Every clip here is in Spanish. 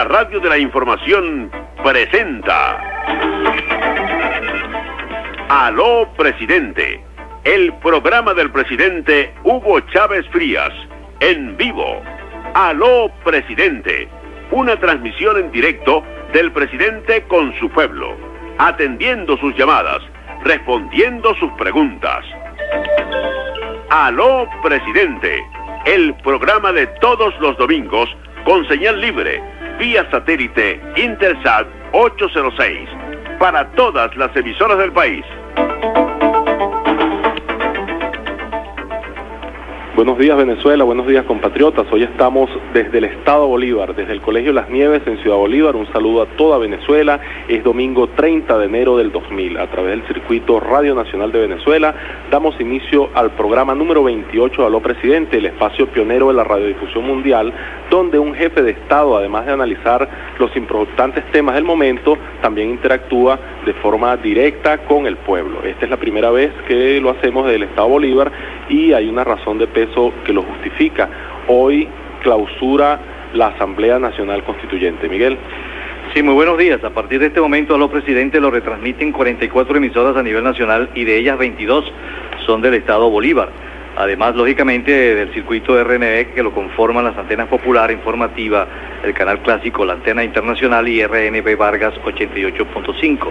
La radio de la información, presenta. Aló, presidente. El programa del presidente Hugo Chávez Frías, en vivo. Aló, presidente. Una transmisión en directo del presidente con su pueblo, atendiendo sus llamadas, respondiendo sus preguntas. Aló, presidente. El programa de todos los domingos con señal libre, vía satélite Intersat 806, para todas las emisoras del país. Buenos días Venezuela, buenos días compatriotas. Hoy estamos desde el Estado Bolívar, desde el Colegio Las Nieves en Ciudad Bolívar. Un saludo a toda Venezuela. Es domingo 30 de enero del 2000. A través del circuito Radio Nacional de Venezuela damos inicio al programa número 28 de Aló Presidente, el espacio pionero de la radiodifusión mundial, donde un jefe de Estado, además de analizar los importantes temas del momento, también interactúa de forma directa con el pueblo. Esta es la primera vez que lo hacemos desde el Estado Bolívar y hay una razón de peso que lo justifica. Hoy clausura la Asamblea Nacional Constituyente. Miguel. Sí, muy buenos días. A partir de este momento, a los presidentes lo retransmiten 44 emisoras a nivel nacional y de ellas 22 son del Estado Bolívar. Además, lógicamente, del circuito RNB que lo conforman las antenas Popular, Informativa, el canal clásico, la antena internacional y RNB Vargas 88.5.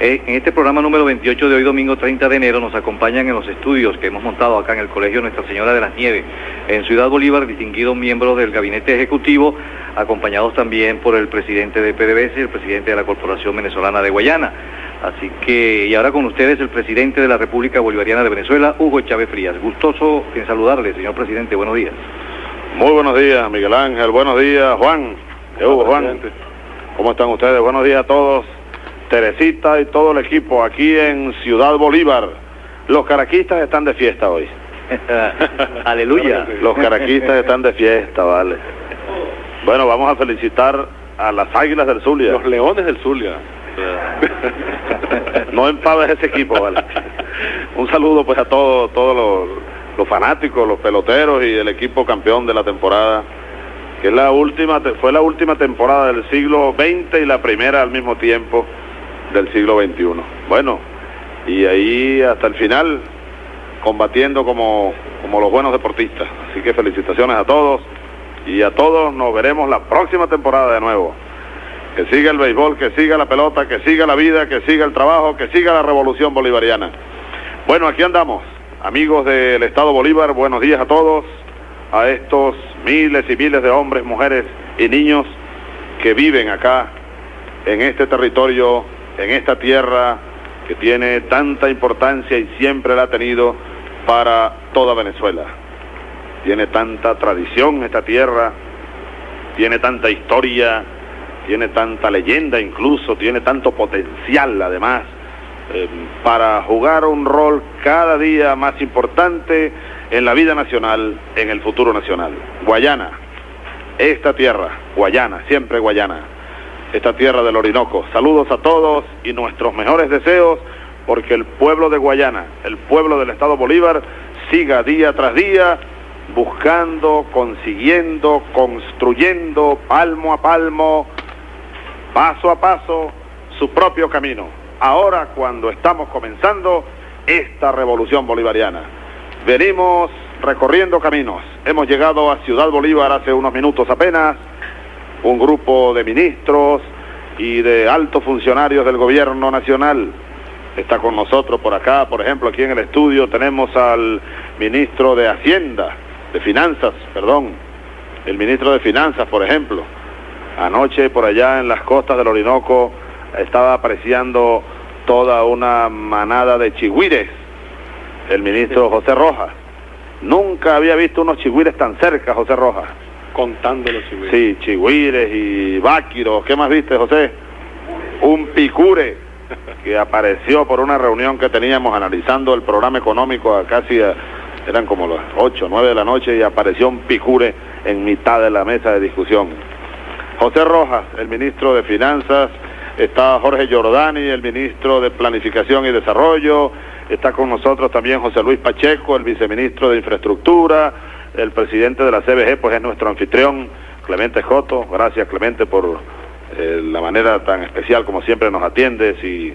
Eh, en este programa número 28 de hoy, domingo 30 de enero, nos acompañan en los estudios que hemos montado acá en el Colegio Nuestra Señora de las Nieves, en Ciudad Bolívar, distinguidos miembros del Gabinete Ejecutivo, acompañados también por el presidente de PDVSA y el presidente de la Corporación Venezolana de Guayana. Así que, y ahora con ustedes el presidente de la República Bolivariana de Venezuela, Hugo Chávez Frías. Gustoso en saludarle, señor presidente. Buenos días. Muy buenos días, Miguel Ángel. Buenos días, Juan. Hugo, Juan. ¿Cómo están ustedes? Buenos días a todos. Teresita y todo el equipo aquí en Ciudad Bolívar. Los caraquistas están de fiesta hoy. Aleluya. Los caraquistas están de fiesta, vale. Bueno, vamos a felicitar a las Águilas del Zulia. Los Leones del Zulia. no empaves ese equipo, vale. Un saludo pues a todos todos los, los fanáticos, los peloteros y el equipo campeón de la temporada que es la última, fue la última temporada del siglo XX y la primera al mismo tiempo del siglo XXI. Bueno, y ahí hasta el final combatiendo como, como los buenos deportistas. Así que felicitaciones a todos y a todos nos veremos la próxima temporada de nuevo. Que siga el béisbol, que siga la pelota, que siga la vida, que siga el trabajo, que siga la revolución bolivariana. Bueno, aquí andamos, amigos del Estado Bolívar, buenos días a todos, a estos miles y miles de hombres, mujeres y niños que viven acá en este territorio en esta tierra que tiene tanta importancia y siempre la ha tenido para toda Venezuela. Tiene tanta tradición esta tierra, tiene tanta historia, tiene tanta leyenda incluso, tiene tanto potencial además eh, para jugar un rol cada día más importante en la vida nacional, en el futuro nacional. Guayana, esta tierra, Guayana, siempre Guayana esta tierra del Orinoco. Saludos a todos y nuestros mejores deseos porque el pueblo de Guayana, el pueblo del Estado Bolívar, siga día tras día buscando, consiguiendo, construyendo palmo a palmo, paso a paso, su propio camino. Ahora cuando estamos comenzando esta revolución bolivariana. Venimos recorriendo caminos. Hemos llegado a Ciudad Bolívar hace unos minutos apenas un grupo de ministros y de altos funcionarios del gobierno nacional. Está con nosotros por acá, por ejemplo, aquí en el estudio tenemos al ministro de Hacienda, de Finanzas, perdón, el ministro de Finanzas, por ejemplo. Anoche por allá en las costas del Orinoco estaba apreciando toda una manada de chigüires, el ministro José Rojas. Nunca había visto unos chigüires tan cerca, José Rojas contando los. Sí, chigüires y váquiros. ¿Qué más viste, José? Un picure que apareció por una reunión que teníamos analizando el programa económico a casi eran como las 8, 9 de la noche y apareció un picure en mitad de la mesa de discusión. José Rojas, el ministro de Finanzas, está Jorge Giordani, el ministro de Planificación y Desarrollo, está con nosotros también José Luis Pacheco, el viceministro de Infraestructura, el presidente de la CBG, pues es nuestro anfitrión, Clemente Joto, gracias Clemente por eh, la manera tan especial como siempre nos atiendes y,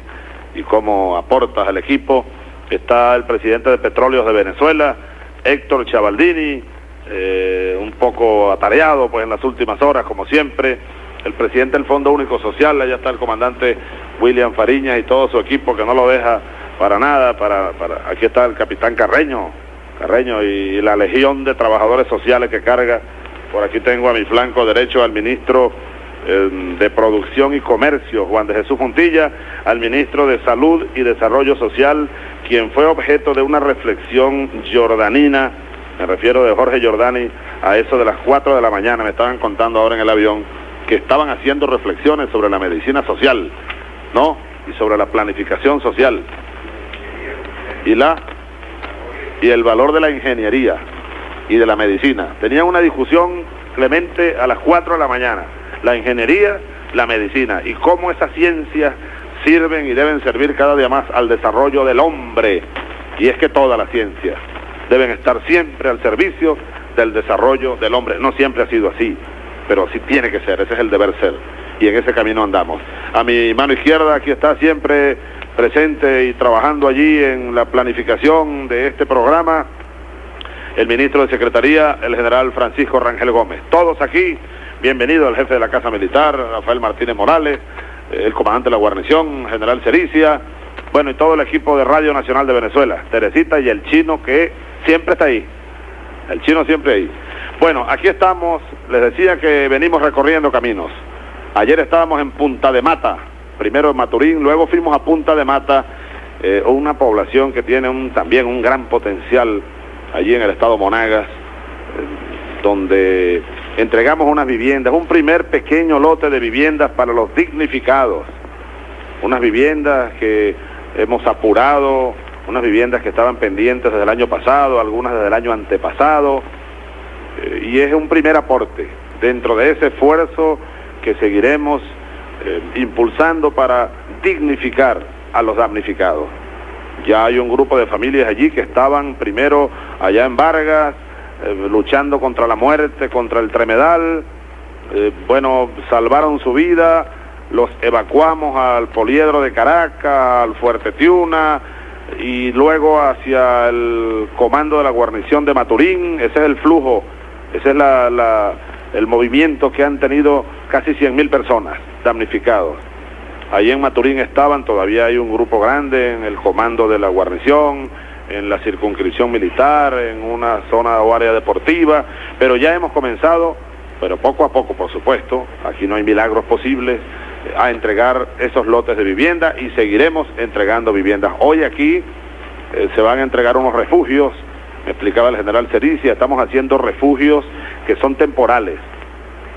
cómo aportas al equipo. Está el presidente de Petróleos de Venezuela, Héctor Chavaldini, eh, un poco atareado pues en las últimas horas como siempre. El presidente del Fondo Único Social, allá está el comandante William Fariña y todo su equipo que no lo deja para nada, para, para aquí está el capitán Carreño, Carreño y la legión de trabajadores sociales que carga. Por aquí tengo a mi flanco derecho al ministro eh, de Producción y Comercio, Juan de Jesús Montilla, al ministro de Salud y Desarrollo Social, quien fue objeto de una reflexión jordanina, me refiero de Jorge Jordani, a eso de las 4 de la mañana, me estaban contando ahora en el avión, que estaban haciendo reflexiones sobre la medicina social, ¿no? Y sobre la planificación social. Y la y el valor de la ingeniería y de la medicina. Tenían una discusión, Clemente, a las 4 de la mañana. La ingeniería, la medicina y cómo esas ciencias sirven y deben servir cada día más al desarrollo del hombre. Y es que todas las ciencias deben estar siempre al servicio del desarrollo del hombre. No siempre ha sido así, pero sí tiene que ser, ese es el deber ser. Y en ese camino andamos. A mi mano izquierda aquí está siempre presente y trabajando allí en la planificación de este programa, el ministro de Secretaría, el general Francisco Rangel Gómez. Todos aquí, bienvenido el jefe de la Casa Militar, Rafael Martínez Morales, el comandante de la guarnición, general Cericia, bueno, y todo el equipo de Radio Nacional de Venezuela, Teresita y el chino que siempre está ahí, el chino siempre ahí. Bueno, aquí estamos, les decía que venimos recorriendo caminos. Ayer estábamos en Punta de Mata, primero en Maturín, luego fuimos a Punta de Mata, eh, una población que tiene también un gran potencial allí en el estado Monagas, eh, donde entregamos unas viviendas, un primer pequeño lote de viviendas para los dignificados, unas viviendas que hemos apurado, unas viviendas que estaban pendientes desde el año pasado, algunas desde el año antepasado, eh, y es un primer aporte. Dentro de ese esfuerzo que seguiremos eh, impulsando para dignificar a los damnificados. Ya hay un grupo de familias allí que estaban primero allá en Vargas, eh, luchando contra la muerte, contra el tremedal. Eh, bueno, salvaron su vida, los evacuamos al Poliedro de Caracas, al Fuerte Tiuna y luego hacia el comando de la guarnición de Maturín. Ese es el flujo, ese es la, el movimiento que han tenido casi 100 personas damnificados. Ahí en Maturín estaban, todavía hay un grupo grande en el comando de la guarnición, en la circunscripción militar, en una zona o área deportiva, pero ya hemos comenzado, pero poco a poco, por supuesto, aquí no hay milagros posibles, a entregar esos lotes de vivienda y seguiremos entregando viviendas. Hoy aquí eh, se van a entregar unos refugios, me explicaba el general Cericia, estamos haciendo refugios que son temporales,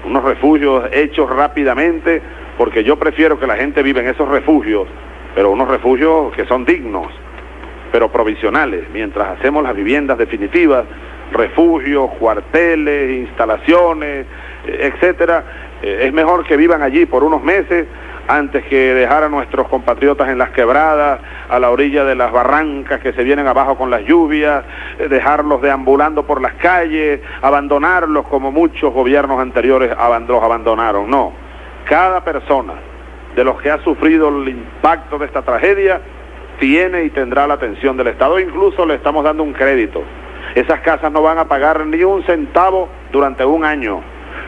unos refugios hechos rápidamente, porque yo prefiero que la gente viva en esos refugios, pero unos refugios que son dignos, pero provisionales, mientras hacemos las viviendas definitivas, refugios, cuarteles, instalaciones, eh, etcétera, eh, es mejor que vivan allí por unos meses antes que dejar a nuestros compatriotas en las quebradas, a la orilla de las barrancas que se vienen abajo con las lluvias, eh, dejarlos deambulando por las calles, abandonarlos como muchos gobiernos anteriores los abandonaron. No, cada persona de los que ha sufrido el impacto de esta tragedia tiene y tendrá la atención del Estado. Incluso le estamos dando un crédito. Esas casas no van a pagar ni un centavo durante un año.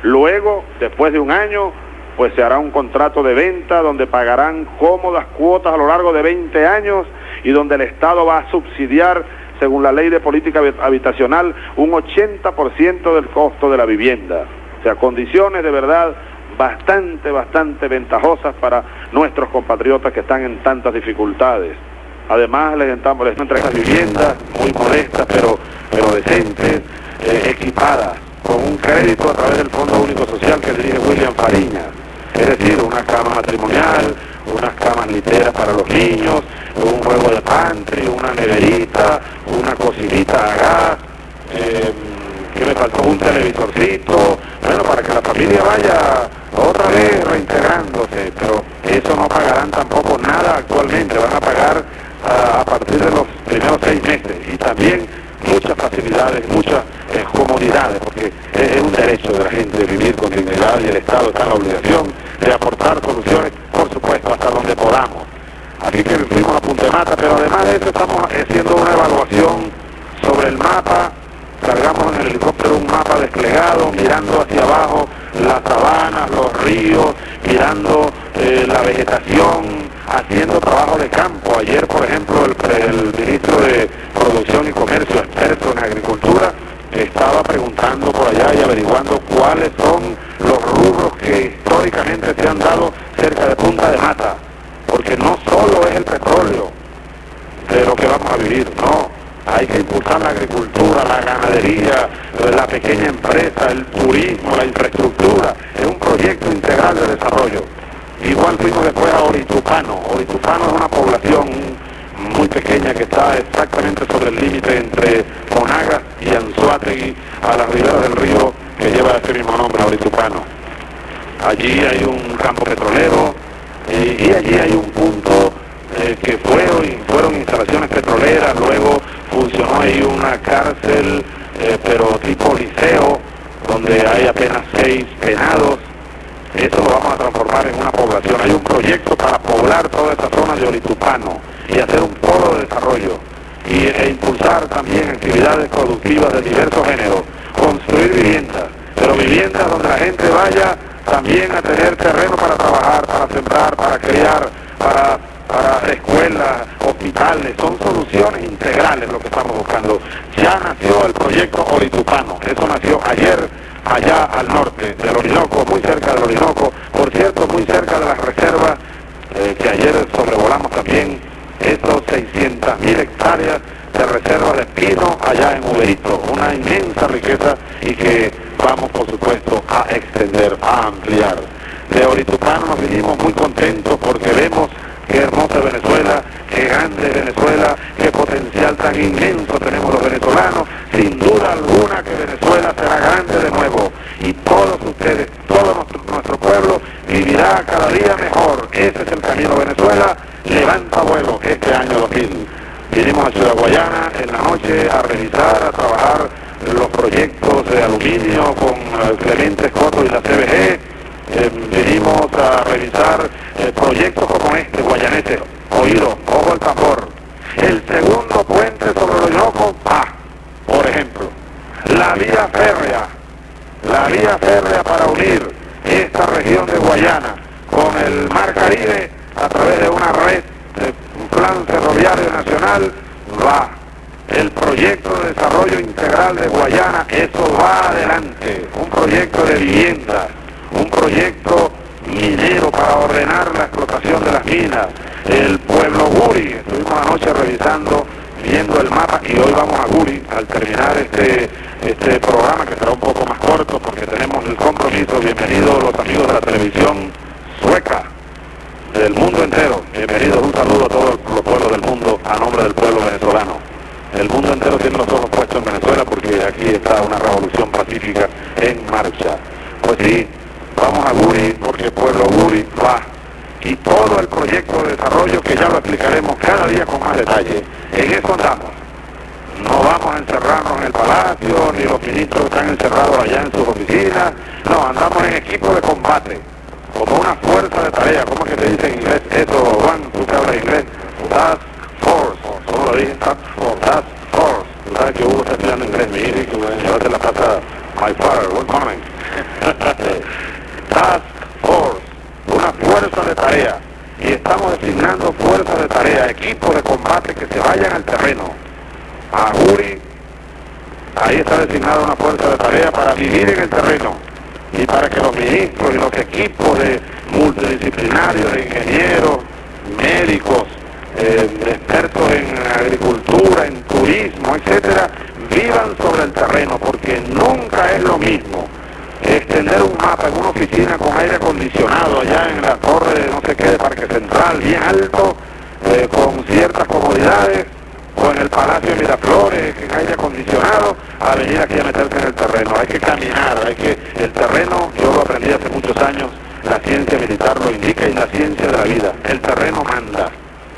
Luego, después de un año, pues se hará un contrato de venta donde pagarán cómodas cuotas a lo largo de 20 años y donde el Estado va a subsidiar, según la ley de política habitacional, un 80% del costo de la vivienda. O sea, condiciones de verdad bastante, bastante ventajosas para nuestros compatriotas que están en tantas dificultades. Además, les estamos les entregando viviendas muy modestas, pero, pero decentes, eh, equipadas, con un crédito a través del Fondo Único Social que dirige William Fariña. Es decir, una cama matrimonial, unas camas literas para los niños, un juego de pantry, una neverita, una cocinita a gas, que me faltó un televisorcito, bueno, para que la familia vaya otra vez reintegrándose, pero eso no pagarán tampoco nada actualmente, van a pagar a, partir de los primeros seis meses. Y también muchas facilidades, muchas eh, comodidades, porque es un derecho de la gente vivir con dignidad y el Estado está en la obligación de aportar soluciones, por supuesto, hasta donde podamos. Así que fuimos a Punta Mata, pero además de eso estamos haciendo una evaluación sobre el mapa, cargamos en el helicóptero un mapa desplegado, mirando hacia abajo las sabanas, los ríos, mirando eh, la vegetación, haciendo trabajo de campo. Ayer, por ejemplo, el, el ministro de Producción y Comercio, experto en agricultura, estaba preguntando por allá y averiguando cuáles son los rubros que históricamente se han dado cerca de Punta de Mata, porque no solo es el petróleo de lo que vamos a vivir, no, hay que impulsar la agricultura, la ganadería, la pequeña empresa, el turismo, la infraestructura, es un proyecto integral de desarrollo. Igual fuimos después a Oritupano, Oritupano es una población muy pequeña que está exactamente sobre el límite entre Monagas y Anzuategui, a la ribera del río que lleva este mismo nombre, Oritupano. Allí hay un campo petrolero y, y allí hay un punto eh, que fueron, fueron instalaciones petroleras, luego funcionó ahí una cárcel, eh, pero tipo liceo, donde hay apenas seis penados. Eso lo vamos a transformar en una población. Hay un proyecto para poblar toda esta zona de Oritupano y hacer un polo de desarrollo y, e impulsar también actividades productivas de diversos géneros, construir viviendas, pero viviendas donde la gente vaya también a tener terreno para trabajar, para sembrar, para criar, para, para escuelas, hospitales, son soluciones integrales lo que estamos buscando. Ya nació el proyecto Oritupano, eso nació ayer allá al norte del Orinoco, muy cerca del Orinoco, por cierto, muy cerca de las reservas eh, que ayer sobrevolamos también estos 600.000 hectáreas de reserva de pino allá en Uberito, una inmensa riqueza y que vamos por supuesto a extender, a ampliar. De Oritupano nos vinimos muy contentos porque vemos qué hermosa Venezuela, qué grande Venezuela, qué potencial tan inmenso tenemos los venezolanos. Sin duda alguna que Venezuela será grande de nuevo y todos ustedes, todo nuestro, nuestro pueblo vivirá cada día mejor. Ese es el camino Venezuela. Levanta vuelo este año 2000. Vinimos a Ciudad Guayana en la noche a revisar, a trabajar los proyectos de aluminio con eh, Clemente Escoto y la CBG. Eh, vinimos a revisar eh, proyectos como este, guayanese, oído, ojo al tambor. El segundo puente sobre el Orinoco, ah, por ejemplo, la vía férrea, la vía férrea para unir esta región de Guayana con el Mar Caribe a través de una red, de un plan ferroviario nacional, va. El proyecto de desarrollo integral de Guayana, eso va adelante. Un proyecto de vivienda, un proyecto minero para ordenar la explotación de las minas. El pueblo Guri, estuvimos anoche revisando, viendo el mapa y hoy vamos a Guri al terminar este, este programa que será un poco más corto porque tenemos el compromiso. Bienvenidos los amigos de la televisión sueca del mundo entero. Bienvenidos, un saludo a todos los pueblos del mundo a nombre del pueblo venezolano. El mundo entero tiene los ojos puestos en Venezuela porque aquí está una revolución pacífica en marcha. Pues sí, vamos a Guri porque el pueblo Guri va. Y todo el proyecto de desarrollo que ya lo explicaremos cada día con más detalle. En eso andamos. No vamos a encerrarnos en el palacio, ni los ministros están encerrados allá en sus oficinas. No, andamos en equipo de combate como una fuerza de tarea, ¿cómo es que te dice en inglés eso, Juan? ¿Tú que hablas inglés? Task Force, solo lo dije Task Force, Task Force. Tú sabes que Hugo está estudiando inglés, mi hijo, llevarte la my father, good morning. Task Force, una fuerza de tarea. Y estamos designando fuerzas de tarea, equipos de combate que se vayan al terreno. A Guri, ahí está designada una fuerza de tarea para vivir en el terreno y para que los ministros y los equipos de multidisciplinarios, de ingenieros, médicos, eh, expertos en agricultura, en turismo, etcétera, vivan sobre el terreno, porque nunca es lo mismo extender un mapa en una oficina con aire acondicionado allá en la torre de no sé qué de Parque Central, bien alto, eh, con ciertas comodidades, o en el Palacio de Miraflores, en aire a venir aquí a meterse en el terreno. Hay que caminar, hay que... El terreno, yo lo aprendí hace muchos años, la ciencia militar lo indica y la ciencia de la vida. El terreno manda.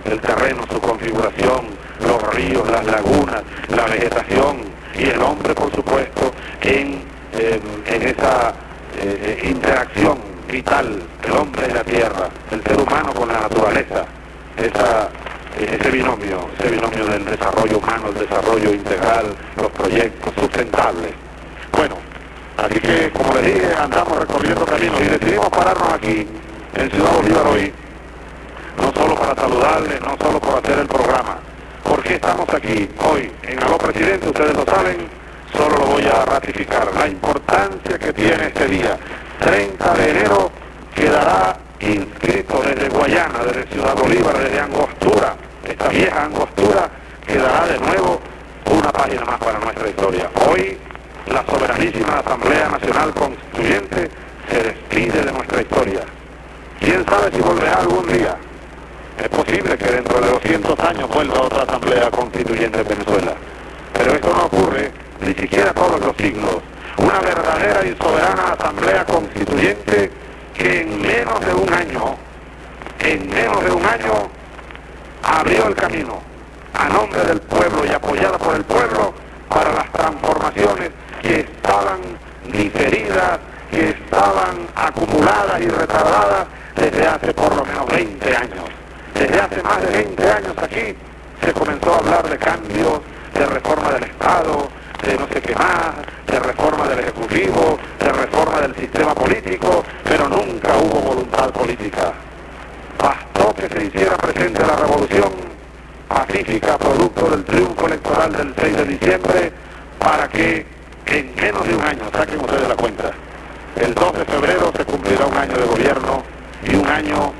El terreno, su configuración, los ríos, las lagunas, la vegetación y el hombre, por supuesto, en eh, en esa eh, interacción vital del hombre y la tierra, el ser humano con la naturaleza, esa, ese binomio, ese binomio del desarrollo humano, el desarrollo integral, los proyectos sustentables. Bueno, así que como les dije, andamos recorriendo caminos y decidimos pararnos aquí en Ciudad Bolívar hoy, no solo para saludarles, no solo por hacer el programa. ¿Por qué estamos aquí hoy en Aló Presidente? Ustedes lo saben, solo lo voy a ratificar. La importancia que tiene este día. 30 de enero quedará inscrito desde Guayana, desde Ciudad Bolívar, desde Angostura, esta vieja Angostura, quedará de nuevo una página más para nuestra historia. Hoy la soberanísima Asamblea Nacional Constituyente se despide de nuestra historia. ¿Quién sabe si volverá algún día? Es posible que dentro de 200 años vuelva otra asamblea constituyente en Venezuela. Pero esto no ocurre ni siquiera todos los siglos. Una verdadera y soberana asamblea constituyente que en menos de un año, en menos de un año, abrió el camino a nombre del pueblo y apoyada por el pueblo para las transformaciones que estaban diferidas, que estaban acumuladas y retardadas desde hace por lo menos 20 años. Desde hace más de 20 años aquí se comenzó a hablar de cambios, de reforma del Estado, de no sé qué más, de reforma del Ejecutivo, de reforma del sistema político, pero nunca hubo voluntad política. Bastó que se hiciera presente la revolución pacífica producto del triunfo electoral del 6 de diciembre para que en menos de un año, saquen ustedes la cuenta, el 2 de febrero se cumplirá un año de gobierno y un año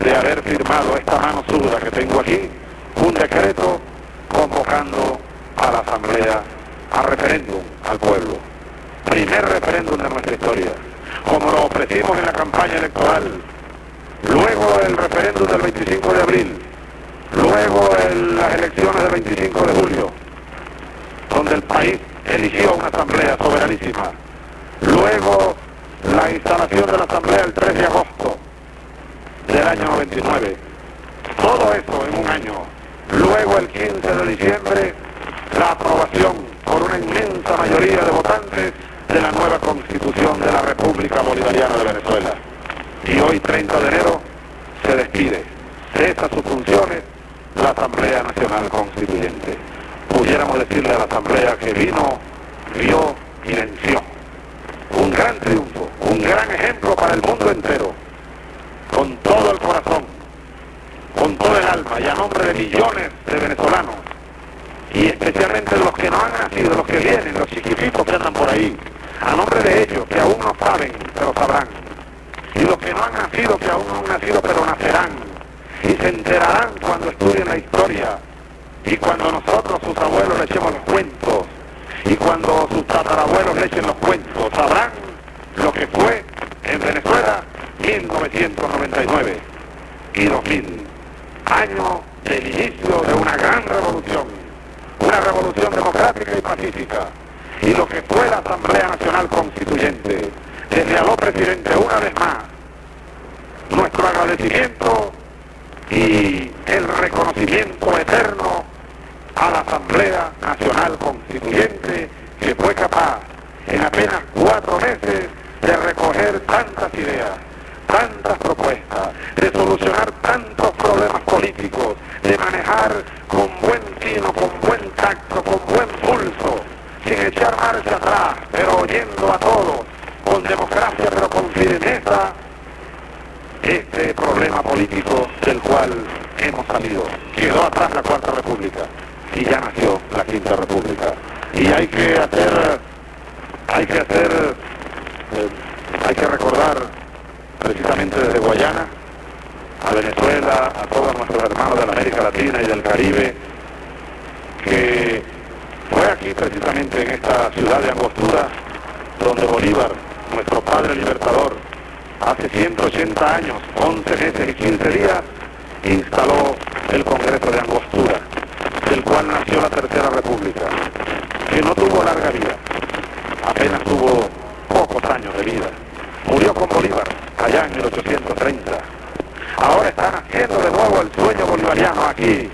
de haber firmado esta mano suda que tengo aquí, un decreto convocando a la Asamblea a referéndum al pueblo. Primer referéndum de nuestra historia, como lo ofrecimos en la campaña electoral, luego el referéndum del 25 de abril, luego las elecciones del 25 de julio, donde el país eligió una asamblea soberanísima, luego la instalación de la asamblea el 3 de agosto, del año 99. Todo eso en un año. Luego el 15 de diciembre, la aprobación por una inmensa mayoría de votantes de la nueva constitución de la República Bolivariana de Venezuela. Y hoy, 30 de enero, se despide. Cesa sus funciones la Asamblea Nacional Constituyente. Pudiéramos decirle a la Asamblea que vino, vio y venció. Un gran triunfo, un gran ejemplo para el mundo entero con todo el corazón, con todo el alma y a nombre de millones de venezolanos y especialmente los que no han nacido, los que vienen, los chiquititos que andan por ahí, a nombre de ellos que aún no saben, pero sabrán, que no han nacido, que aún no han nacido, pero nacerán, y se enterarán cuando estudien la historia, y cuando nosotros, sus abuelos, le echemos los cuentos, y cuando sus tatarabuelos le echen los cuentos, sabrán lo que fue en Venezuela 1999 y 2000, año del inicio de una gran revolución, una revolución democrática y pacífica, y lo que fue la Asamblea Nacional Constituyente. Desde aló presidente una vez más, nuestro agradecimiento y el reconocimiento eterno a la Asamblea Nacional Constituyente que fue capaz en apenas cuatro meses de recoger tantas ideas, tantas propuestas, de solucionar tantos problemas políticos, de manejar con buen tino, con buen tacto, con buen pulso, sin echar marcha atrás, pero oyendo a todos, con democracia pero con firmeza, este problema político del cual hemos salido. Quedó atrás la Cuarta República y ya nació la Quinta República. Y hay que hacer, hay que hacer, eh, hay que recordar precisamente desde Guayana, a Venezuela, a todos nuestros hermanos de América Latina y del Caribe, que fue aquí precisamente en esta ciudad de Angostura, donde Bolívar, nuestro padre libertador, hace 180 años, 11 meses y 15 días, instaló el Congreso de Angostura, del cual nació la Tercera República, que no tuvo larga vida, apenas tuvo pocos años de vida. Murió con Bolívar allá en 1830. Ahora está naciendo de nuevo el sueño bolivariano aquí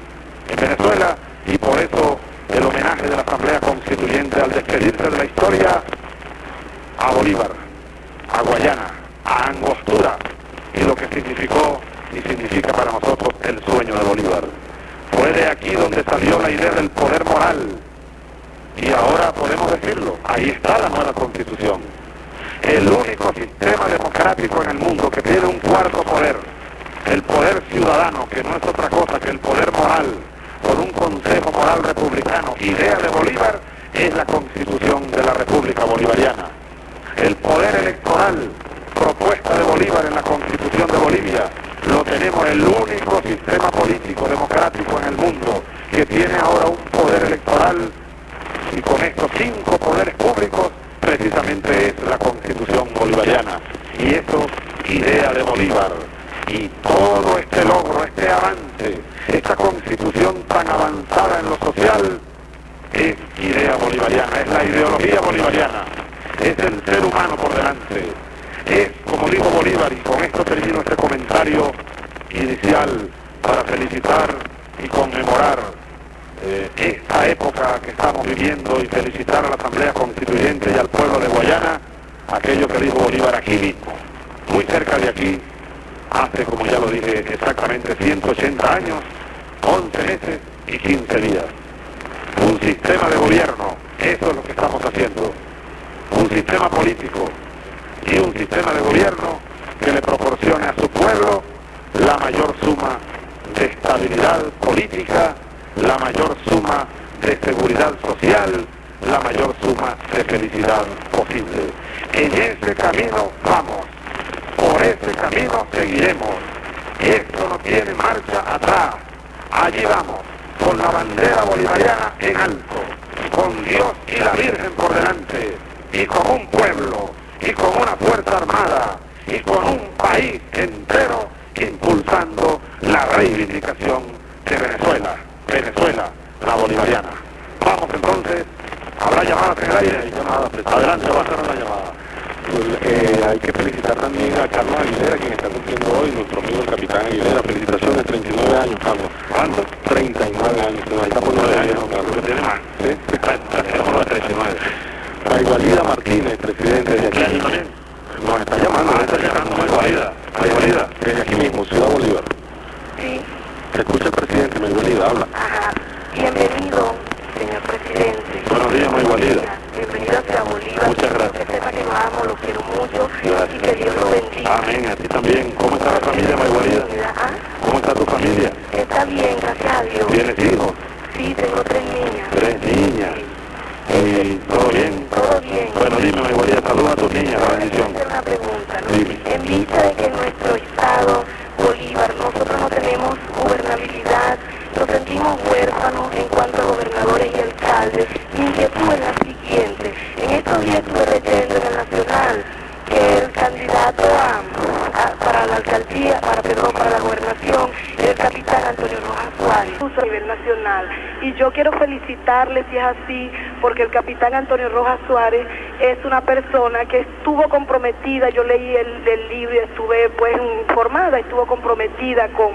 Suárez es una persona que estuvo comprometida, yo leí el, el libro y estuve pues informada, estuvo comprometida con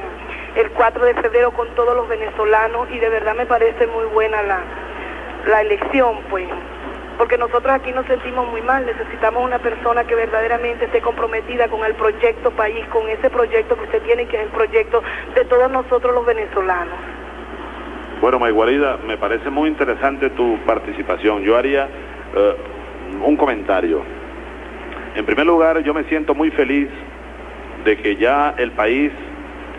el 4 de febrero con todos los venezolanos y de verdad me parece muy buena la, la elección, pues porque nosotros aquí nos sentimos muy mal, necesitamos una persona que verdaderamente esté comprometida con el proyecto país, con ese proyecto que usted tiene, que es el proyecto de todos nosotros los venezolanos. Bueno, Maiguarida, me parece muy interesante tu participación. Yo haría en primer lugar, yo me siento muy feliz de que ya el país,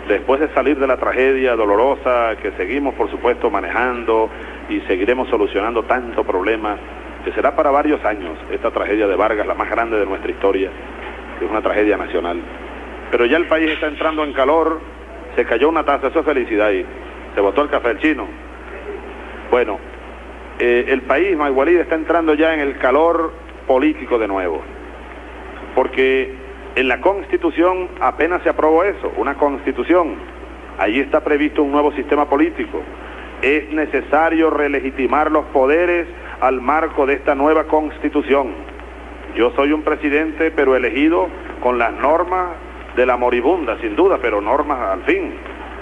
después de salir de la tragedia dolorosa que seguimos, por supuesto, manejando y seguiremos solucionando tanto problema, que será para varios años esta tragedia de Vargas, la más grande de nuestra historia, que es una tragedia nacional. Pero ya el país está entrando en calor, se cayó una taza, eso es felicidad ahí, se botó el café chino. Bueno, eh, el país, Magualida, está entrando ya en el calor político de nuevo. Porque en la Constitución apenas se aprobó eso, una Constitución. Allí está previsto un nuevo sistema político. Es necesario relegitimar los poderes al marco de esta nueva Constitución. Yo soy un presidente, pero elegido con las normas de la moribunda, sin duda, pero normas al fin,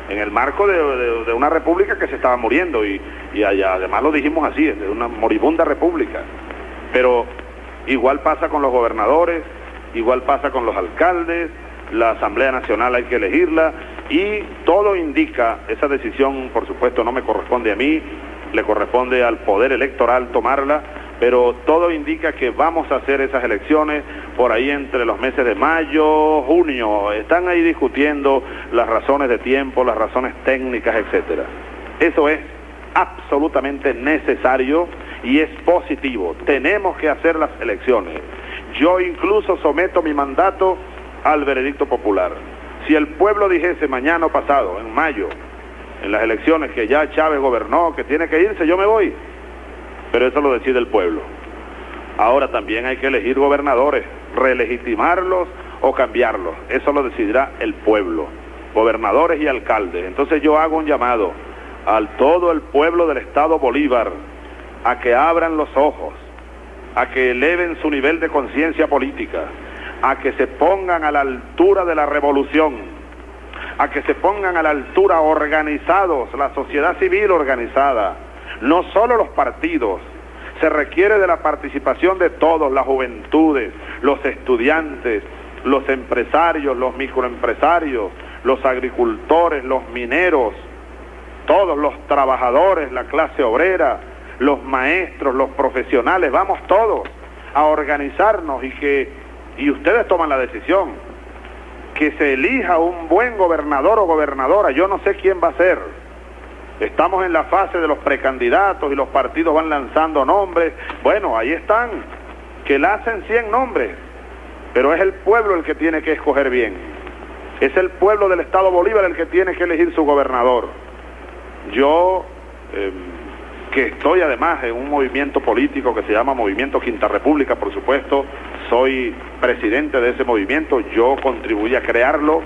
en el marco de, una república que se estaba muriendo y, allá, además lo dijimos así, de una moribunda república. Pero Igual pasa con los gobernadores, igual pasa con los alcaldes, la Asamblea Nacional hay que elegirla y todo indica, esa decisión por supuesto no me corresponde a mí, le corresponde al Poder Electoral tomarla, pero todo indica que vamos a hacer esas elecciones por ahí entre los meses de mayo, junio. Están ahí discutiendo las razones de tiempo, las razones técnicas, etcétera. Eso es absolutamente necesario y es positivo. Tenemos que hacer las elecciones. Yo incluso someto mi mandato al veredicto popular. Si el pueblo dijese mañana pasado, en mayo, en las elecciones que ya Chávez gobernó, que tiene que irse, yo me voy. Pero eso lo decide el pueblo. Ahora también hay que elegir gobernadores, relegitimarlos o cambiarlos. Eso lo decidirá el pueblo, gobernadores y alcaldes. Entonces yo hago un llamado al todo el pueblo del Estado Bolívar a que abran los ojos, a que eleven su nivel de conciencia política, a que se pongan a la altura de la revolución, a que se pongan a la altura organizados, la sociedad civil organizada, no solo los partidos, se requiere de la participación de todos, las juventudes, los estudiantes, los empresarios, los microempresarios, los agricultores, los mineros, todos los trabajadores, la clase obrera, los maestros, los profesionales, vamos todos a organizarnos y que y ustedes toman la decisión que se elija un buen gobernador o gobernadora, yo no sé quién va a ser. Estamos en la fase de los precandidatos y los partidos van lanzando nombres. Bueno, ahí están, que la hacen 100 nombres, pero es el pueblo el que tiene que escoger bien. Es el pueblo del Estado Bolívar el que tiene que elegir su gobernador. Yo, em, que estoy además en un movimiento político que se llama Movimiento Quinta República, por supuesto, soy presidente de ese movimiento, yo contribuí a crearlo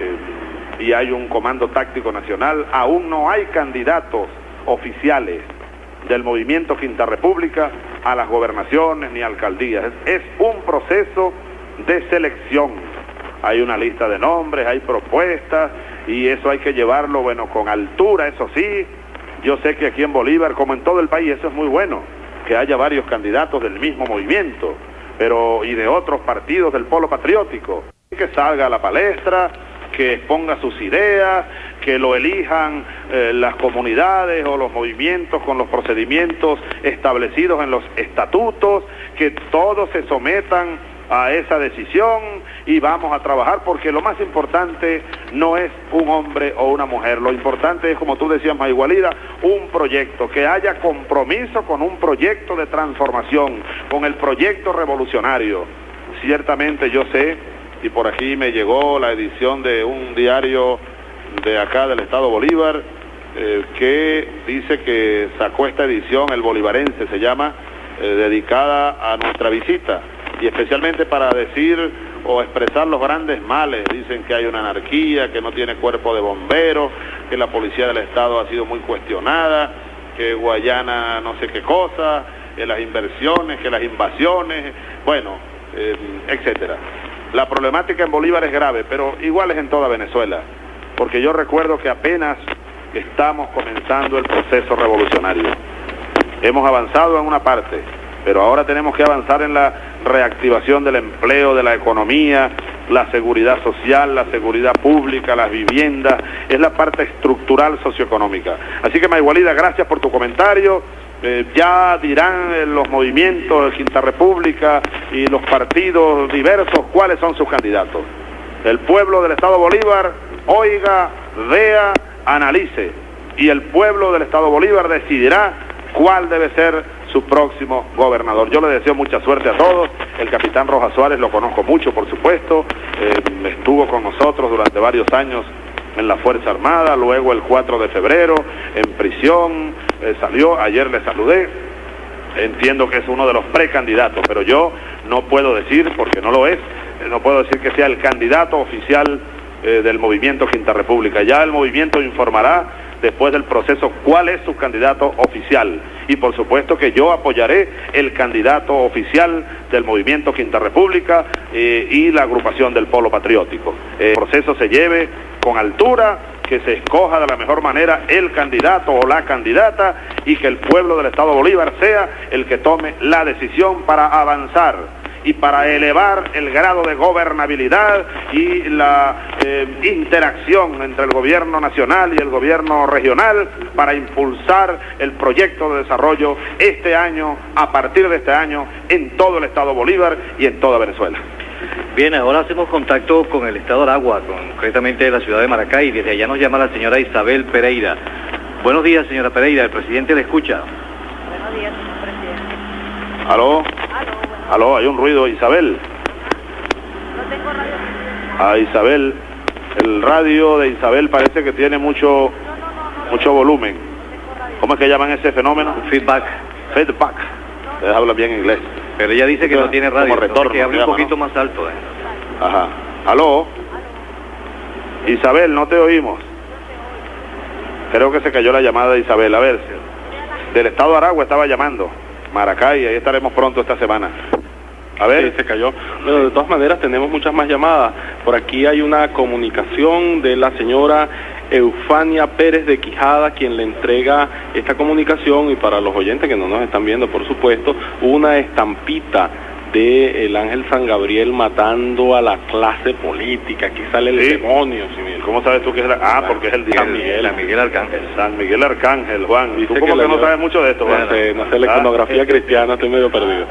em, y hay un comando táctico nacional, aún no hay candidatos oficiales del movimiento Quinta República a las gobernaciones ni alcaldías, es un proceso de selección. Hay una lista de nombres, hay propuestas y eso hay que llevarlo, bueno, con altura, eso sí. Yo sé que aquí en Bolívar, como en todo el país, eso es muy bueno, que haya varios candidatos del mismo movimiento, pero y de otros partidos del polo patriótico, que salga a la palestra, que exponga sus ideas, que lo elijan eh, las comunidades o los movimientos con los procedimientos establecidos en los estatutos, que todos se sometan a esa decisión y vamos a trabajar porque lo más importante no es un hombre o una mujer, lo importante es, como tú decías, Maigualida, un proyecto, que haya compromiso con un proyecto de transformación, con el proyecto revolucionario. Ciertamente yo sé, y por aquí me llegó la edición de un diario de acá del Estado Bolívar, eh, que dice que sacó esta edición, el bolivarense se llama, eh, dedicada a nuestra visita y especialmente para decir o expresar los grandes males. Dicen que hay una anarquía, que no tiene cuerpo de bomberos, que la policía del Estado ha sido muy cuestionada, que Guayana no sé qué cosa, que las inversiones, que las invasiones, bueno, eh, etcétera. La problemática en Bolívar es grave, pero igual es en toda Venezuela, porque yo recuerdo que apenas estamos comenzando el proceso revolucionario. Hemos avanzado en una parte, pero ahora tenemos que avanzar en la reactivación del empleo, de la economía, la seguridad social, la seguridad pública, las viviendas, es la parte estructural socioeconómica. Así que Maigualida, gracias por tu comentario. Eh, ya dirán eh, los movimientos de Quinta República y los partidos diversos cuáles son sus candidatos. El pueblo del Estado Bolívar oiga, vea, analice y el pueblo del Estado Bolívar decidirá cuál debe ser su próximo gobernador. Yo le deseo mucha suerte a todos. El capitán Rojas Suárez lo conozco mucho, por supuesto. Eh, estuvo con nosotros durante varios años en la Fuerza Armada, luego el 4 de febrero en prisión, eh, salió, ayer le saludé, entiendo que es uno de los precandidatos, pero yo no puedo decir, porque no lo es, eh, no puedo decir que sea el candidato oficial del movimiento Quinta República. Ya el movimiento informará después del proceso cuál es su candidato oficial. Y por supuesto que yo apoyaré el candidato oficial del movimiento Quinta República eh, y la agrupación del Polo Patriótico. el proceso se lleve con altura que se escoja de la mejor manera el candidato o la candidata y que el pueblo del Estado Bolívar sea el que tome la decisión para avanzar y para elevar el grado de gobernabilidad y la eh, interacción entre el gobierno nacional y el gobierno regional para impulsar el proyecto de desarrollo este año, a partir de este año, en todo el Estado Bolívar y en toda Venezuela. Bien, ahora hacemos contacto con el Estado de Aragua, concretamente de la ciudad de Maracay, desde allá nos llama la señora Isabel Pereira. Buenos días, señora Pereira, el presidente le escucha. Buenos días, señor presidente. ¿Aló? Aló, ¿Aló? Hay un ruido, Isabel. no tengo radio. A Isabel, el radio de Isabel parece que tiene mucho, mucho volumen. ¿Cómo es que llaman ese fenómeno? Feedback. Feedback. Ustedes hablan bien inglés. Pero ella dice que Como no tiene radio, entonces retorno, que hable un poquito ¿no? más alto. eh. Ajá. ¿Aló? Isabel, no te oímos. Creo que se cayó la llamada de Isabel. A ver, del estado de Aragua estaba llamando. Maracay, ahí estaremos pronto esta semana. A ver, Sí, se cayó. Bueno, de todas maneras tenemos muchas más llamadas. Por aquí hay una comunicación de la señora Eufania Pérez de Quijada, quien le entrega esta comunicación y para los oyentes que no nos están viendo, por supuesto, una estampita de el ángel San Gabriel matando a la clase política. Aquí sale el Sí. demonio. si ¿cómo sabes tú que es la... Ah, porque es el San Miguel. San Miguel Arcángel. San Miguel Arcángel, Juan. Dice ¿Tú como que no sabes mucho de esto, Juan? No sé, no sé la Ah. iconografía cristiana, estoy medio perdido.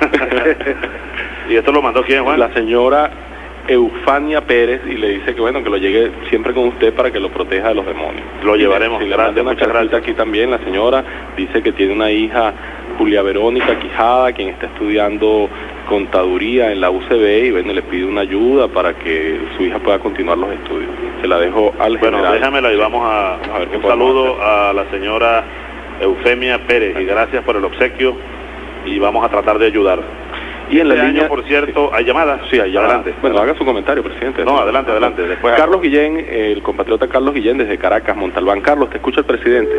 ¿Y esto lo mandó quién, Juan? la señora Eufania Pérez y le dice que bueno que lo llegue siempre con usted para que lo proteja de los demonios. Lo Y le- llevaremos, sí, le gracias, muchas gracias. aquí también la señora dice que tiene una hija Julia Verónica Quijada quien está estudiando contaduría en la UCB y bueno le pide una ayuda para que su hija pueda continuar los estudios. Se la dejo al Bueno, general. déjamela y vamos a, A ver qué un saludo a la señora Eufemia Pérez y gracias por el obsequio y vamos a tratar de ayudar. Y en la Este año, línea por cierto, ¿hay llamadas? Sí, allá Adelante. Bueno, haga su comentario, presidente. No, adelante, adelante, después hago. Carlos Guillén, el compatriota Carlos Guillén desde Caracas, Montalbán. Carlos, te escucha el presidente.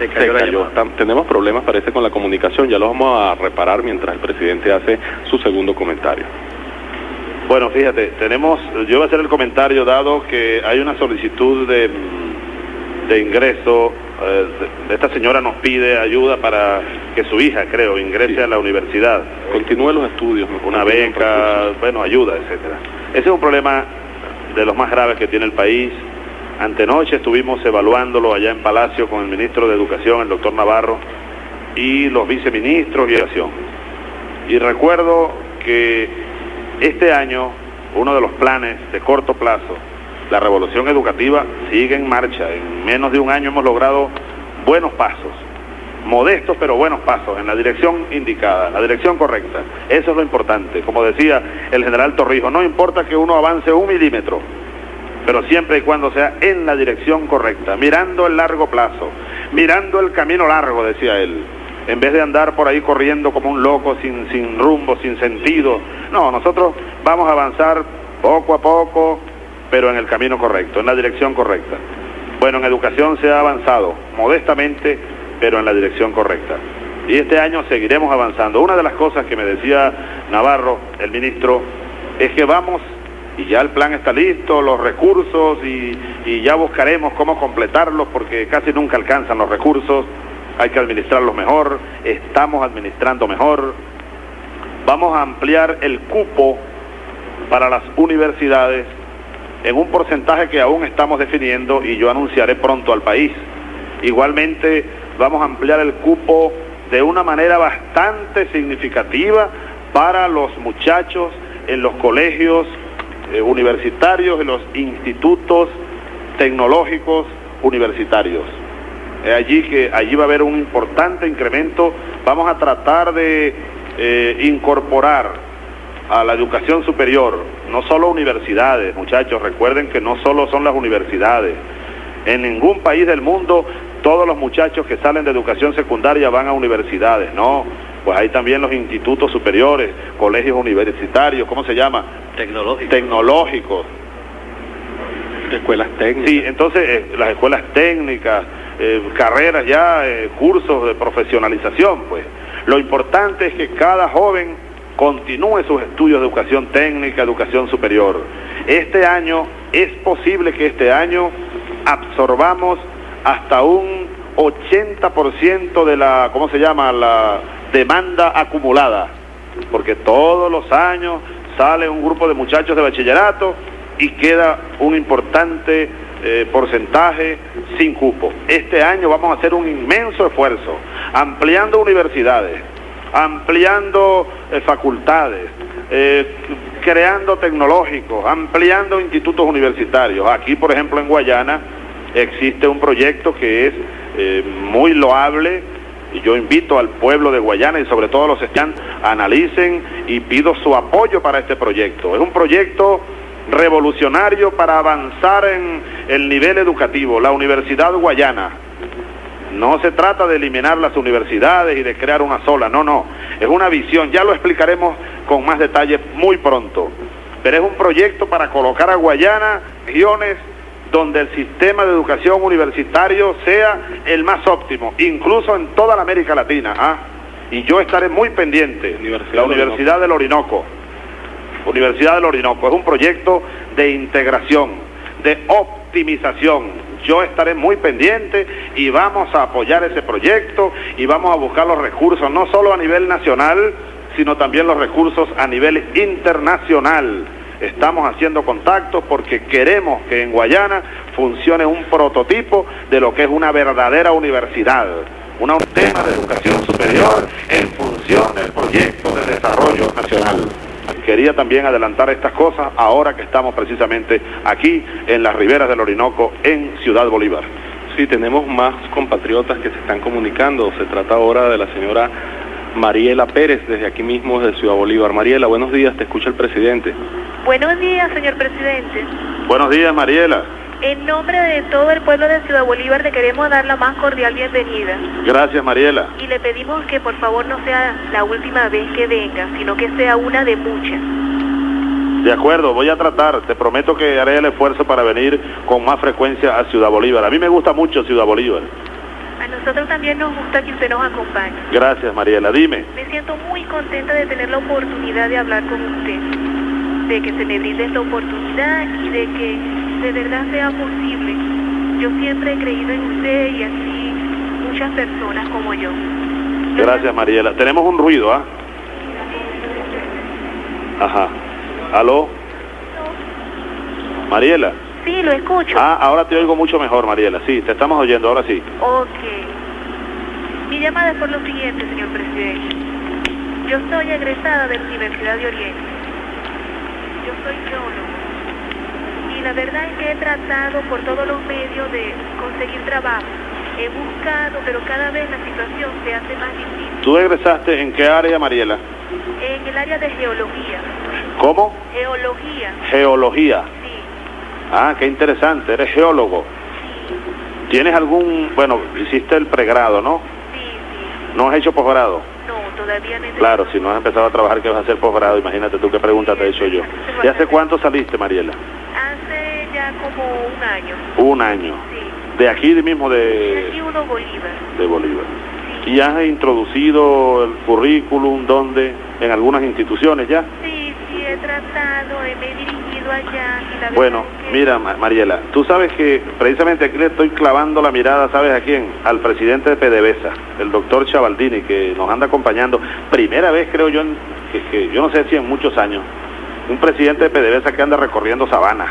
Se Se cayó la cayó. llamada. Tam- Tenemos problemas, parece, con la comunicación. Ya los vamos a reparar mientras el presidente hace su segundo comentario. Bueno, fíjate, tenemos, yo voy a hacer el comentario dado que hay una solicitud de, de ingreso, eh, esta señora nos pide ayuda para que su hija, creo, ingrese Sí. a la universidad. Continúe los estudios. una beca, bueno, ayuda, etcétera. Ese es un problema de los más graves que tiene el país. Antenoche estuvimos evaluándolo allá en Palacio con el ministro de Educación, el doctor Navarro, y los viceministros y educación. Y recuerdo que este año, uno de los planes de corto plazo, la revolución educativa sigue en marcha. En menos de un año hemos logrado buenos pasos modestos pero buenos pasos en la dirección indicada, la dirección correcta. Eso es lo importante. Como decía el general Torrijos, no importa que uno avance un milímetro, pero siempre y cuando sea en la dirección correcta, mirando el largo plazo, mirando el camino largo, decía él, en vez de andar por ahí corriendo como un loco sin, sin rumbo, sin sentido. No, nosotros vamos a avanzar poco a poco, pero en el camino correcto, en la dirección correcta. Bueno, en educación se ha avanzado, modestamente, pero en la dirección correcta. Y este año seguiremos avanzando. Una de las cosas que me decía Navarro, el ministro, es que vamos, y ya el plan está listo, los recursos, y, y ya buscaremos cómo completarlos, porque casi nunca alcanzan los recursos, hay que administrarlos mejor, estamos administrando mejor. Vamos a ampliar el cupo para las universidades en un porcentaje que aún estamos definiendo y yo anunciaré pronto al país. Igualmente vamos a ampliar el cupo de una manera bastante significativa para los muchachos en los colegios eh, universitarios, en los institutos tecnológicos universitarios. Es allí que allí va a haber un importante incremento. Vamos a tratar de eh, incorporar a la educación superior, no solo universidades, muchachos, recuerden que no solo son las universidades. En ningún país del mundo todos los muchachos que salen de educación secundaria van a universidades, no. Pues hay también los institutos superiores, colegios universitarios, ¿cómo se llama? Tecnológico. Tecnológicos. Escuelas técnicas. Sí, entonces eh, las escuelas técnicas, eh, carreras ya, eh, cursos de profesionalización, pues. Lo importante es que cada joven continúe sus estudios de educación técnica, educación superior. Este año es posible que este año absorbamos hasta un 80% de la, ¿cómo se llama?, la demanda acumulada, porque todos los años sale un grupo de muchachos de bachillerato y queda un importante eh, porcentaje sin cupo. Este año vamos a hacer un inmenso esfuerzo, ampliando universidades, ampliando eh, facultades, eh, creando tecnológicos, ampliando institutos universitarios. Aquí, por ejemplo, en Guayana existe un proyecto que es muy loable. Y yo invito al pueblo de Guayana y sobre todo a los estudiantes, analicen y pido su apoyo para este proyecto. Es un proyecto revolucionario para avanzar en el nivel educativo, la Universidad Guayana. No se trata de eliminar las universidades y de crear una sola, no, no. Es una visión, ya lo explicaremos con más detalle muy pronto. Pero es un proyecto para colocar a Guayana regiones donde el sistema de educación universitario sea el más óptimo, incluso en toda la América Latina. ¿ah? Y yo estaré muy pendiente. Universidad la Universidad del Orinoco. Universidad del Orinoco. Es un proyecto de integración, de optimización. Yo estaré muy pendiente y vamos a apoyar ese proyecto y vamos a buscar los recursos, no solo a nivel nacional, sino también los recursos a nivel internacional. Estamos haciendo contactos porque queremos que en Guayana funcione un prototipo de lo que es una verdadera universidad, una- un tema de educación superior en función del proyecto de desarrollo nacional. Quería también adelantar estas cosas ahora que estamos precisamente aquí en las riberas del Orinoco en Ciudad Bolívar. Sí, tenemos más compatriotas que se están comunicando. Se trata ahora de la señora Mariela Pérez, desde aquí mismo, desde Ciudad Bolívar. Mariela, buenos días, te escucha el presidente. Buenos días, señor presidente. Buenos días, Mariela. En nombre de todo el pueblo de Ciudad Bolívar le queremos dar la más cordial bienvenida Gracias, Mariela. y le pedimos que por favor no sea la última vez que venga, sino que sea una de muchas. De acuerdo, voy a tratar, te prometo que haré el esfuerzo para venir con más frecuencia a Ciudad Bolívar. A mí me gusta mucho Ciudad Bolívar. Nosotros también nos gusta que usted nos acompañe. Gracias, Mariela. Dime. Me siento muy contenta de tener la oportunidad de hablar con usted, de que se me brinde esta oportunidad y de que de verdad sea posible. Yo siempre he creído en usted y así muchas personas como yo. Yo Gracias, Mariela. Tenemos un ruido, ¿ah? Ajá. ¿Aló? Mariela. Sí, lo escucho. Ah, ahora te oigo mucho mejor, Mariela. Sí, te estamos oyendo, ahora sí. Ok. Mi llamada es por lo siguiente, señor presidente. Yo soy egresada de la Universidad de Oriente. Yo soy geólogo. Y la verdad es que he tratado por todos los medios de conseguir trabajo. He buscado, pero cada vez la situación se hace más difícil. ¿Tú egresaste en qué área, Mariela? En el área de geología. ¿Cómo? Geología, Geología. Ah, qué interesante, eres geólogo. ¿Tienes algún, bueno, hiciste el pregrado, ¿no? Sí, sí. ¿No has hecho posgrado? No, todavía no Claro, si no has empezado a trabajar, ¿qué vas a hacer posgrado? Imagínate tú qué pregunta te he hecho yo. ¿Y hace cuánto saliste, Mariela? Hace ya como un año. Un año. Sí. De aquí mismo de, aquí uno Bolívar. de Bolívar. Sí. ¿Y has introducido el currículum donde? En algunas instituciones ya. Sí, sí, he tratado, he dirigido allá y la verdad Bueno, que- mira, Ma- Mariela, tú sabes que precisamente aquí le estoy clavando la mirada, ¿sabes a quién? Al presidente de PDVSA, el doctor Chavaldini, que nos anda acompañando. Primera vez, creo yo, en- que, que yo no sé si en muchos años, un presidente de PDVSA que anda recorriendo sabana,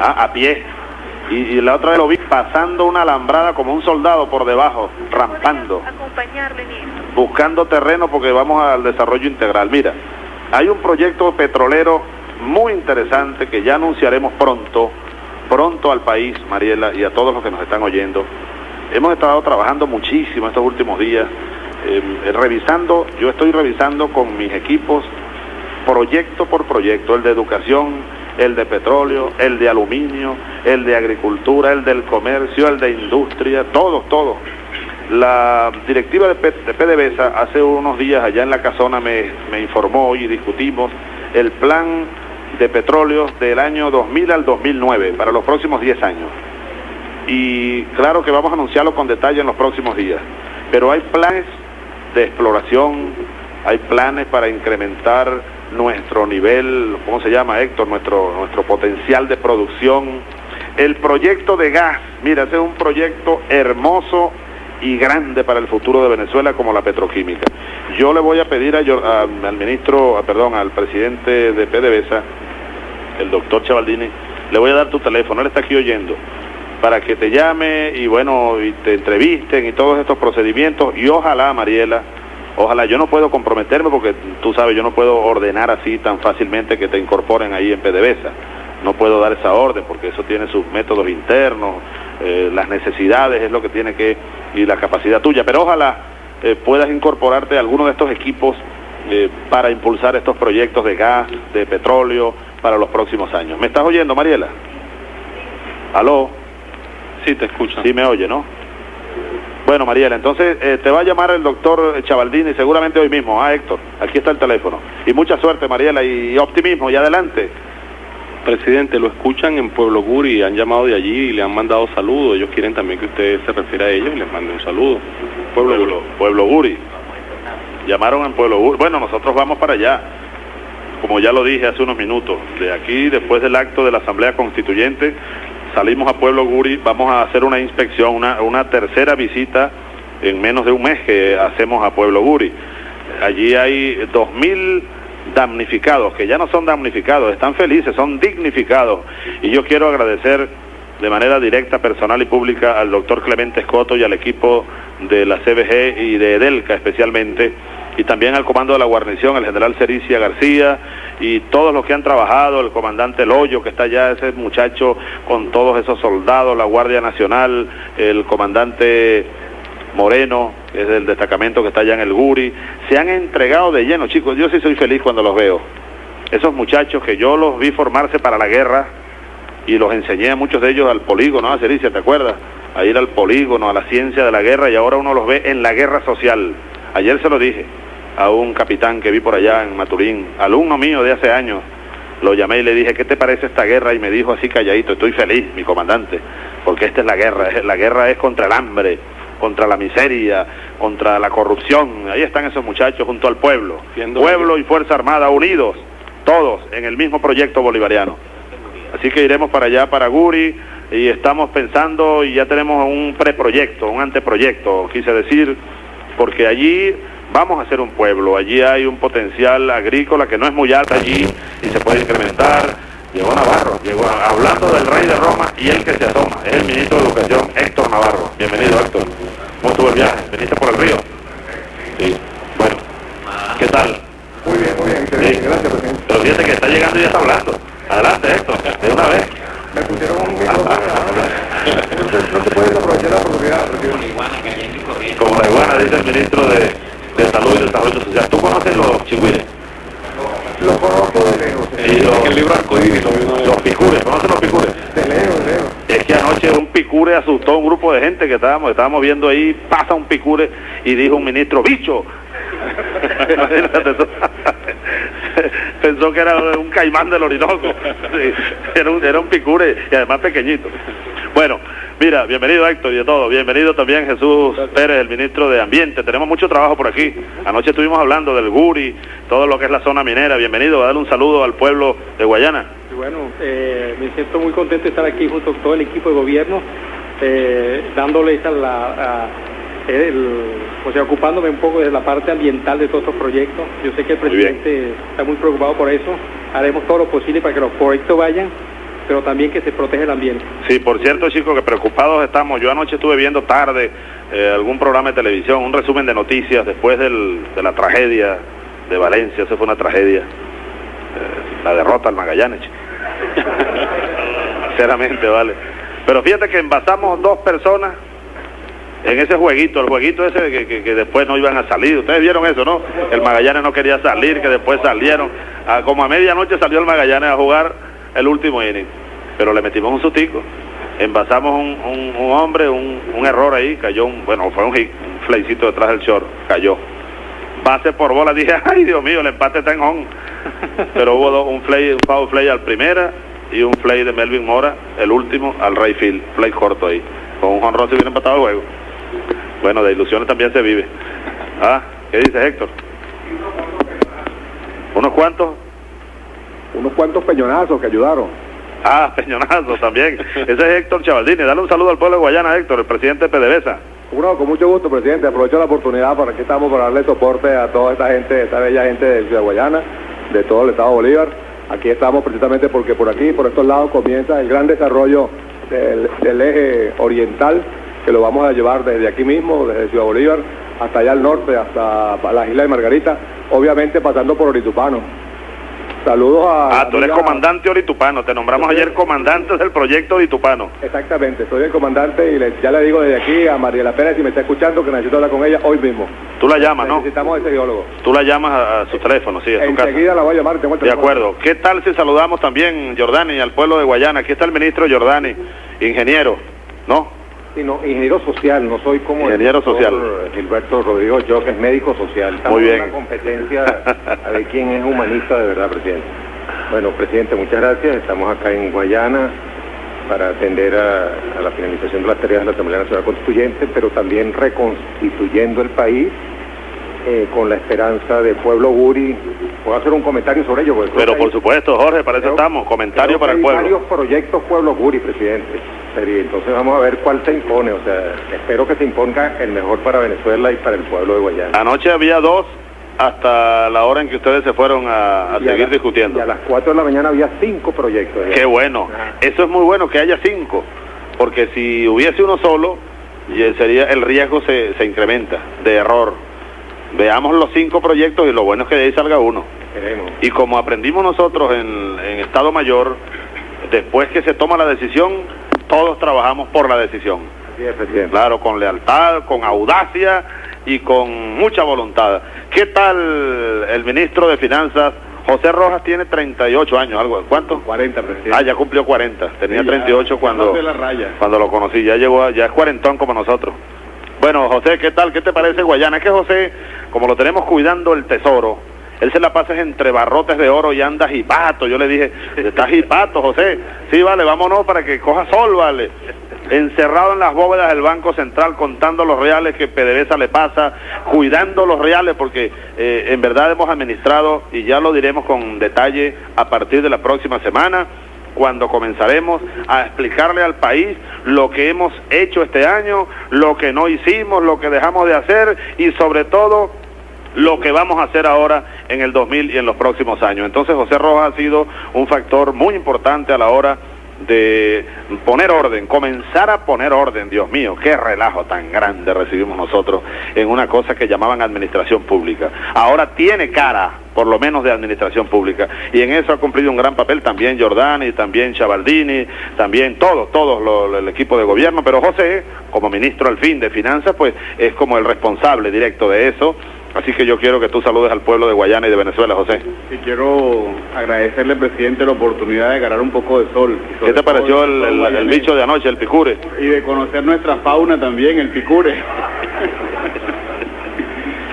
¿ah? a pie. Y, y la otra vez lo vi pasando una alambrada como un soldado por debajo, rampando ¿Podría acompañarle en buscando terreno porque vamos al desarrollo integral. Mira, hay un proyecto petrolero muy interesante que ya anunciaremos pronto, pronto al país, Mariela, y a todos los que nos están oyendo. Hemos estado trabajando muchísimo estos últimos días, eh, revisando, yo estoy revisando con mis equipos proyecto por proyecto, el de educación, el de petróleo, el de aluminio, el de agricultura, el del comercio, el de industria, todos, todos. La directiva de PDVSA hace unos días allá en la casona me, me informó y discutimos el plan de petróleo del año 2000 al 2009 para los próximos 10 años. Y claro que vamos a anunciarlo con detalle en los próximos días. Pero hay planes de exploración, hay planes para incrementar nuestro nivel, ¿cómo se llama Héctor? Nuestro, nuestro potencial de producción. El proyecto de gas, mira, ese es un proyecto hermoso y grande para el futuro de Venezuela como la petroquímica. Yo le voy a pedir a, a- al ministro, perdón, al presidente de PDVSA, el doctor Chavaldini, le voy a dar tu teléfono, él está aquí oyendo, para que te llame y bueno, y te entrevisten y todos estos procedimientos y ojalá, Mariela, ojalá, yo no puedo comprometerme porque tú sabes, yo no puedo ordenar así tan fácilmente que te incorporen ahí en PDVSA. No puedo dar esa orden porque eso tiene sus métodos internos, eh, las necesidades es lo que tiene que, y la capacidad tuya, pero ojalá eh, puedas incorporarte a alguno de estos equipos eh, para impulsar estos proyectos de gas, de petróleo para los próximos años. ¿Me estás oyendo, Mariela? ¿Aló? Sí, te escucho. Sí me oye, ¿no? Bueno, Mariela, entonces eh, te va a llamar el doctor Chavaldini seguramente hoy mismo. Ah, Héctor, aquí está el teléfono. Y mucha suerte, Mariela, y, y optimismo, y adelante. Presidente, lo escuchan en Pueblo Guri, han llamado de allí y le han mandado saludos. Ellos quieren también que usted se refiera a ellos y les mande un saludo. Pueblo, Pueblo, Pueblo Guri. Llamaron en Pueblo Guri. Bueno, nosotros vamos para allá. Como ya lo dije hace unos minutos, de aquí, después del acto de la Asamblea Constituyente, salimos a Pueblo Guri, vamos a hacer una inspección, una, tercera visita en menos de un mes que hacemos a Pueblo Guri. Allí hay dos mil damnificados, que ya no son damnificados, están felices, son dignificados. Y yo quiero agradecer de manera directa, personal y pública al doctor Clemente Escoto y al equipo de la CBG y de Edelca especialmente, y también al comando de la guarnición, el general Cericia García, y todos los que han trabajado, el comandante Loyo, que está allá, ese muchacho con todos esos soldados, la Guardia Nacional, el comandante Moreno, que es del destacamento que está allá en el Guri, se han entregado de lleno, chicos, yo sí soy feliz cuando los veo. Esos muchachos que yo los vi formarse para la guerra y los enseñé a muchos de ellos al polígono, a Cericia, ¿te acuerdas? A ir al polígono, a la ciencia de la guerra y ahora uno los ve en la guerra social. Ayer se lo dije a un capitán que vi por allá en Maturín, alumno mío de hace años, lo llamé y le dije, ¿qué te parece esta guerra? Y me dijo así calladito, estoy feliz, mi comandante, porque esta es la guerra, la guerra es contra el hambre, contra la miseria, contra la corrupción. Ahí están esos muchachos junto al pueblo. Siendo pueblo y Fuerza Armada unidos, todos en el mismo proyecto bolivariano. Así que iremos para allá, para Guri, y estamos pensando y ya tenemos un preproyecto, un anteproyecto, quise decir, porque allí vamos a ser un pueblo, allí hay un potencial agrícola que no es muy alto allí y se puede incrementar. Llegó Navarro, llegó hablando del rey de Roma y el que se asoma, es el ministro de Educación, Héctor Navarro. Bienvenido, Héctor. ¿Cómo estuvo el viaje? ¿Veniste por el río? Sí. Bueno, ¿qué tal? Muy bien, muy bien, Sí. gracias, presidente. Pero fíjate que está llegando y ya está hablando. Adelante, Héctor, de una vez. Me pusieron un micrófono ahora. No se, no se puede aprovechar la oportunidad, presidente. Como la iguana, dice el ministro de, de Salud y Desarrollo Social. ¿Tú conoces los chigüires? Lo conozco de lejos, Y los, el libro Arcoíris los picures, ¿conoces los picures? de lejos, de lejos. Es que anoche un picure asustó a un grupo de gente que estábamos, estábamos viendo ahí, pasa un picure y dijo un ministro, bicho. Pensó que era un caimán del Orinoco. Era, un, era un picure y además pequeñito. Bueno, mira, bienvenido Héctor y de todo. Bienvenido también Jesús Pérez, el ministro de Ambiente. Tenemos mucho trabajo por aquí. Anoche estuvimos hablando del Guri, todo lo que es la zona minera. Bienvenido, a darle un saludo al pueblo de Guayana. Bueno, eh, me siento muy contento de estar aquí junto con todo el equipo de gobierno, eh, dándoles a la, el, o sea, ocupándome un poco de la parte ambiental de todos estos proyectos. Yo sé que el Muy presidente está muy preocupado por eso. Haremos todo lo posible para que los proyectos vayan, pero también que se proteja el ambiente. Sí, por cierto, chicos, que preocupados estamos. Yo anoche estuve viendo tarde eh, algún programa de televisión, un resumen de noticias después del- de la tragedia de Valencia. Esa fue una tragedia. Eh, la derrota al Magallanes. Sinceramente, vale. Pero fíjate que envasamos dos personas en ese jueguito, el jueguito ese que, que- después no iban a salir. Ustedes vieron eso, ¿no? El Magallanes no quería salir, que después salieron. Ah, como a medianoche salió el Magallanes a jugar el último inning. Pero le metimos un sustico. Envasamos un, un- hombre, un, un error ahí, cayó un, bueno, fue un hit, un flaycito detrás del short, cayó. Base por bola, dije, ay Dios mío, el empate está en on. Pero hubo dos, un play, un foul play al primera y un play de Melvin Mora, el último, al right field, play corto ahí. Con un honrón se hubiera empatado el juego. Bueno, de ilusiones también se vive. Ah, ¿qué dice Héctor? ¿Unos cuantos? Unos cuantos peñonazos que ayudaron. Ah, Peñonazo también. Ese es Héctor Chavaldini. Dale un saludo al pueblo de Guayana, Héctor, el presidente de PDVSA. Bueno, con mucho gusto, presidente. Aprovecho la oportunidad para que estamos para darle soporte a toda esta gente, esta bella gente de Ciudad Guayana, de todo el estado de Bolívar. Aquí estamos precisamente porque por aquí, por estos lados, comienza el gran desarrollo del, del eje oriental, que lo vamos a llevar desde aquí mismo, desde Ciudad Bolívar, hasta allá al norte, hasta las Islas de Margarita, obviamente pasando por Oritupano. Saludos a... Ah, tú eres comandante Oritupano. Te nombramos ayer comandante del proyecto Oritupano. Exactamente, soy el comandante y le- ya le digo desde aquí a Mariela Pérez, si me está escuchando, que necesito hablar con ella hoy mismo. Tú la llamas, ¿no? Necesitamos ese geólogo. Tú la llamas a, su teléfono, sí, a su casa. Enseguida la voy a llamar. tengo el De acuerdo. ¿Qué tal si saludamos también, Jordani, al pueblo de Guayana? Aquí está el ministro Jordani, ingeniero, ¿no? Sí, no, ingeniero social, no soy como Ingeniero el social. Gilberto Rodrigo yo, que es médico social. Estamos Muy en bien. una competencia a ver quién es humanista de verdad, presidente. Bueno, presidente, muchas gracias. Estamos acá en Guayana para atender a, a la finalización de las tareas de la Asamblea Nacional Constituyente, pero también reconstituyendo el país eh, con la esperanza del pueblo guri. ¿Puedo hacer un comentario sobre ello? Pero por hay- supuesto, Jorge, para eso estamos. Comentario para el hay pueblo. varios proyectos pueblos guri, presidente. Entonces vamos a ver cuál se impone. O sea, espero que se imponga el mejor para Venezuela y para el pueblo de Guayana. Anoche había dos hasta la hora en que ustedes se fueron a, a Y a seguir la- discutiendo. Y a las 4 de la mañana había cinco proyectos. Qué bueno. Eso es muy bueno que haya cinco, porque si hubiese uno solo, sería el riesgo se, se incrementa de error. Veamos los cinco proyectos y lo bueno es que de ahí salga uno. Queremos. Y como aprendimos nosotros en, en Estado Mayor, después que se toma la decisión, todos trabajamos por la decisión. Así es, presidente. Claro, con lealtad, con audacia y con mucha voluntad. ¿Qué tal el ministro de Finanzas? José Rojas tiene 38 años, algo. ¿Cuánto? 40, presidente. Ah, ya cumplió 40. Tenía Sí, ya, 38 cuando, la raya. cuando lo conocí. Ya llegó, a- ya es cuarentón como nosotros. Bueno, José, ¿qué tal? ¿Qué te parece Guayana? Es que José, como lo tenemos cuidando el tesoro, él se la pasa entre barrotes de oro y anda jipato. Yo le dije, está jipato, José. Sí, vale, vámonos para que coja sol, vale. Encerrado en las bóvedas del Banco Central contando los reales que PDVSA le pasa, cuidando los reales porque eh, en verdad hemos administrado, y ya lo diremos con detalle a partir de la próxima semana, cuando comenzaremos a explicarle al país lo que hemos hecho este año, lo que no hicimos, lo que dejamos de hacer y sobre todo lo que vamos a hacer ahora en el 2000 y en los próximos años. Entonces José Rojas ha sido un factor muy importante a la hora de poner orden, comenzar a poner orden, Dios mío, qué relajo tan grande recibimos nosotros en una cosa que llamaban administración pública. Ahora tiene cara, por lo menos de administración pública, y en eso ha cumplido un gran papel también Giordani, también Chavaldini, también todos, todos el equipo de gobierno, pero José, como ministro al fin de Finanzas, pues es como el responsable directo de eso. Así que yo quiero que tú saludes al pueblo de Guayana y de Venezuela, José. Y quiero agradecerle, presidente, la oportunidad de ganar un poco de sol. ¿Qué te pareció el, el- bicho de anoche, el picure? Y de conocer nuestra fauna también, el picure.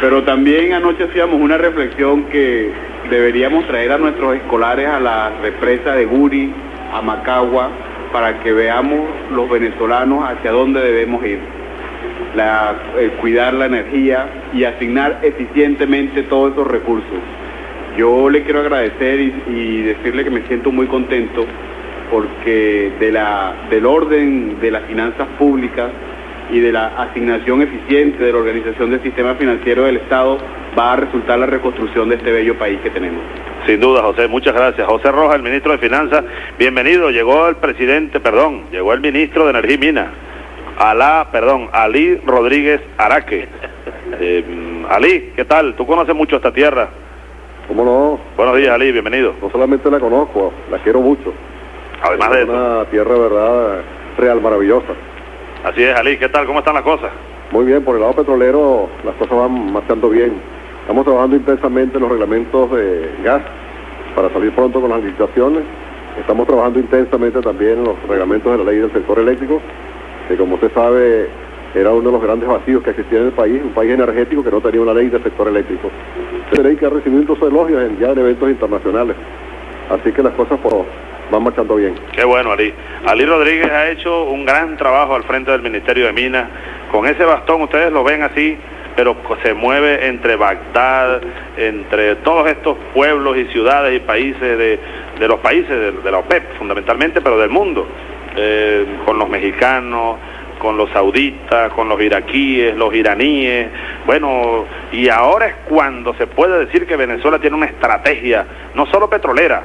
Pero también anoche hacíamos una reflexión que deberíamos traer a nuestros escolares a la represa de Guri, a Macagua, para que veamos los venezolanos hacia dónde debemos ir. La, eh, cuidar la energía y asignar eficientemente todos esos recursos. Yo le quiero agradecer y, decirle que me siento muy contento porque de la, del orden de las finanzas públicas y de la asignación eficiente de la organización del sistema financiero del Estado va a resultar la reconstrucción de este bello país que tenemos. Sin duda, José, muchas gracias. José Rojas, el ministro de Finanzas, bienvenido. Llegó el presidente, perdón, llegó el ministro de Energía y Minas, Alá, perdón, Ali Rodríguez Araque. Eh, Ali, ¿qué tal? ¿Tú conoces mucho esta tierra? ¿Cómo no? Buenos días, Ali, bienvenido. No solamente la conozco, la quiero mucho. Además de es eso. una tierra, verdad, real maravillosa. Así es, Ali, ¿qué tal? ¿Cómo están las cosas? Muy bien, por el lado petrolero las cosas van marchando bien. Estamos trabajando intensamente en los reglamentos de gas para salir pronto con las licitaciones. Estamos trabajando intensamente también en los reglamentos de la ley del sector eléctrico, que como usted sabe era uno de los grandes vacíos que existía en el país, un país energético que no tenía una ley del sector eléctrico. Esta ley que ha recibido incluso elogios en- ya en eventos internacionales. Así que las cosas pues, van marchando bien. Qué bueno, Ali. Ali Rodríguez ha hecho un gran trabajo al frente del Ministerio de Minas. Con ese bastón, ustedes lo ven así, pero se mueve entre Bagdad, entre todos estos pueblos y ciudades y países de, de los países de la OPEP fundamentalmente, pero del mundo, eh, con los mexicanos, con los sauditas, con los iraquíes, los iraníes. Bueno, y ahora es cuando se puede decir que Venezuela tiene una estrategia, no solo petrolera,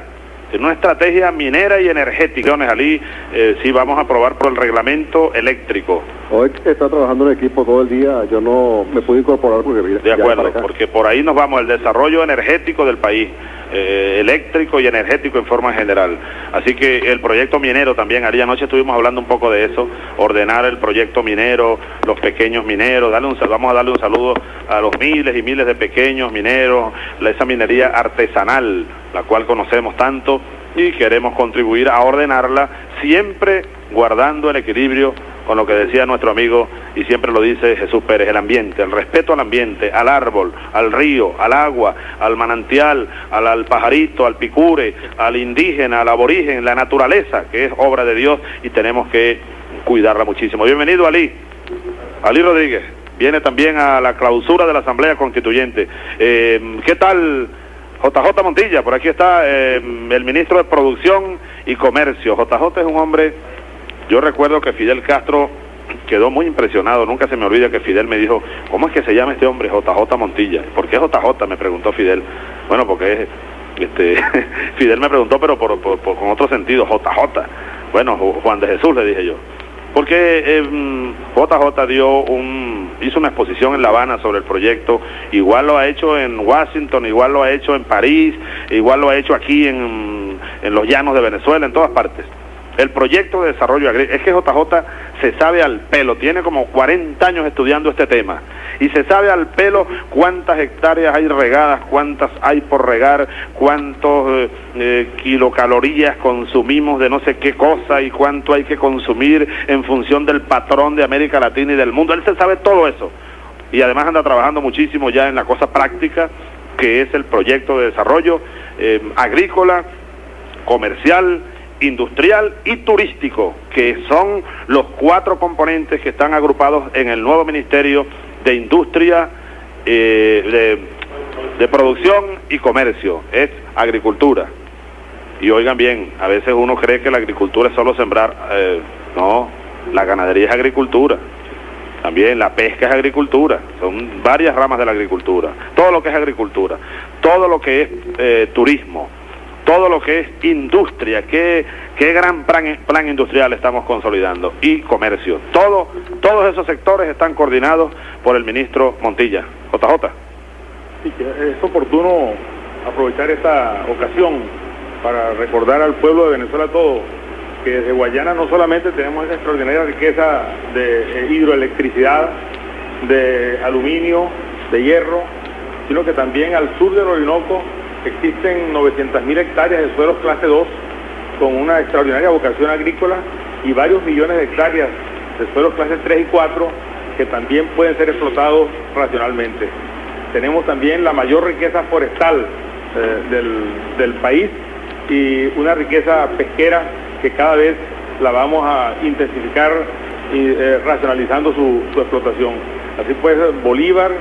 tiene una estrategia minera y energética. Ali, eh, sí vamos a aprobar por el reglamento eléctrico. Hoy está trabajando el equipo todo el día, yo no me pude incorporar porque... De acuerdo, porque por ahí nos vamos, el desarrollo energético del país. Eh, eléctrico y energético en forma general. Así que el proyecto minero también, ayer anoche estuvimos hablando un poco de eso, ordenar el proyecto minero, los pequeños mineros, darle un, vamos a darle un saludo a los miles y miles de pequeños mineros, esa minería artesanal, la cual conocemos tanto y queremos contribuir a ordenarla siempre guardando el equilibrio con lo que decía nuestro amigo y siempre lo dice Jesús Pérez, el ambiente, el respeto al ambiente, al árbol, al río, al agua, al manantial, al, pajarito, al picure, al indígena, al aborigen, la naturaleza, que es obra de Dios y tenemos que cuidarla muchísimo. Bienvenido Ali, Ali Rodríguez, viene también a la clausura de la Asamblea Constituyente. Eh, ¿Qué tal? JJ Montilla, por aquí está eh, el ministro de Producción y Comercio. JJ es un hombre yo recuerdo que Fidel Castro quedó muy impresionado, nunca se me olvida que Fidel me dijo, ¿cómo es que se llama este hombre? JJ Montilla. ¿Por qué JJ? Me preguntó Fidel. Bueno, porque este, Fidel me preguntó, pero por, con otro sentido, JJ. Bueno, Juan de Jesús le dije yo. Porque JJ em, dio un, hizo una exposición en La Habana sobre el proyecto, igual lo ha hecho en Washington, igual lo ha hecho en París, igual lo ha hecho aquí en, en los llanos de Venezuela, en todas partes. El proyecto de desarrollo agrícola, es que JJ se sabe al pelo, tiene como 40 años estudiando este tema y se sabe al pelo cuántas hectáreas hay regadas, cuántas hay por regar, cuántos eh, eh, kilocalorías consumimos de no sé qué cosa y cuánto hay que consumir en función del patrón de América Latina y del mundo. Él se sabe todo eso y además anda trabajando muchísimo ya en la cosa práctica que es el proyecto de desarrollo eh, agrícola, comercial, industrial y turístico, que son los cuatro componentes que están agrupados en el nuevo Ministerio de Industria, eh, de, Producción y Comercio, es agricultura. Y oigan bien, a veces uno cree que la agricultura es solo sembrar, eh, no, la ganadería es agricultura. También la pesca es agricultura, son varias ramas de la agricultura. Todo lo que es agricultura, todo lo que es eh, turismo, todo lo que es industria, qué, qué gran plan, industrial estamos consolidando y comercio. Todo, todos esos sectores están coordinados por el ministro Montilla. JJ. Sí, es oportuno aprovechar esta ocasión para recordar al pueblo de Venezuela todo que desde Guayana no solamente tenemos esa extraordinaria riqueza de eh, hidroelectricidad, de aluminio, de hierro, sino que también al sur del Orinoco Existen 900.000 hectáreas de suelos clase 2 con una extraordinaria vocación agrícola y varios millones de hectáreas de suelos clase 3 y 4 que también pueden ser explotados racionalmente. Tenemos también la mayor riqueza forestal eh, del, país y una riqueza pesquera que cada vez la vamos a intensificar y eh, racionalizando su, su explotación. Así pues, Bolívar,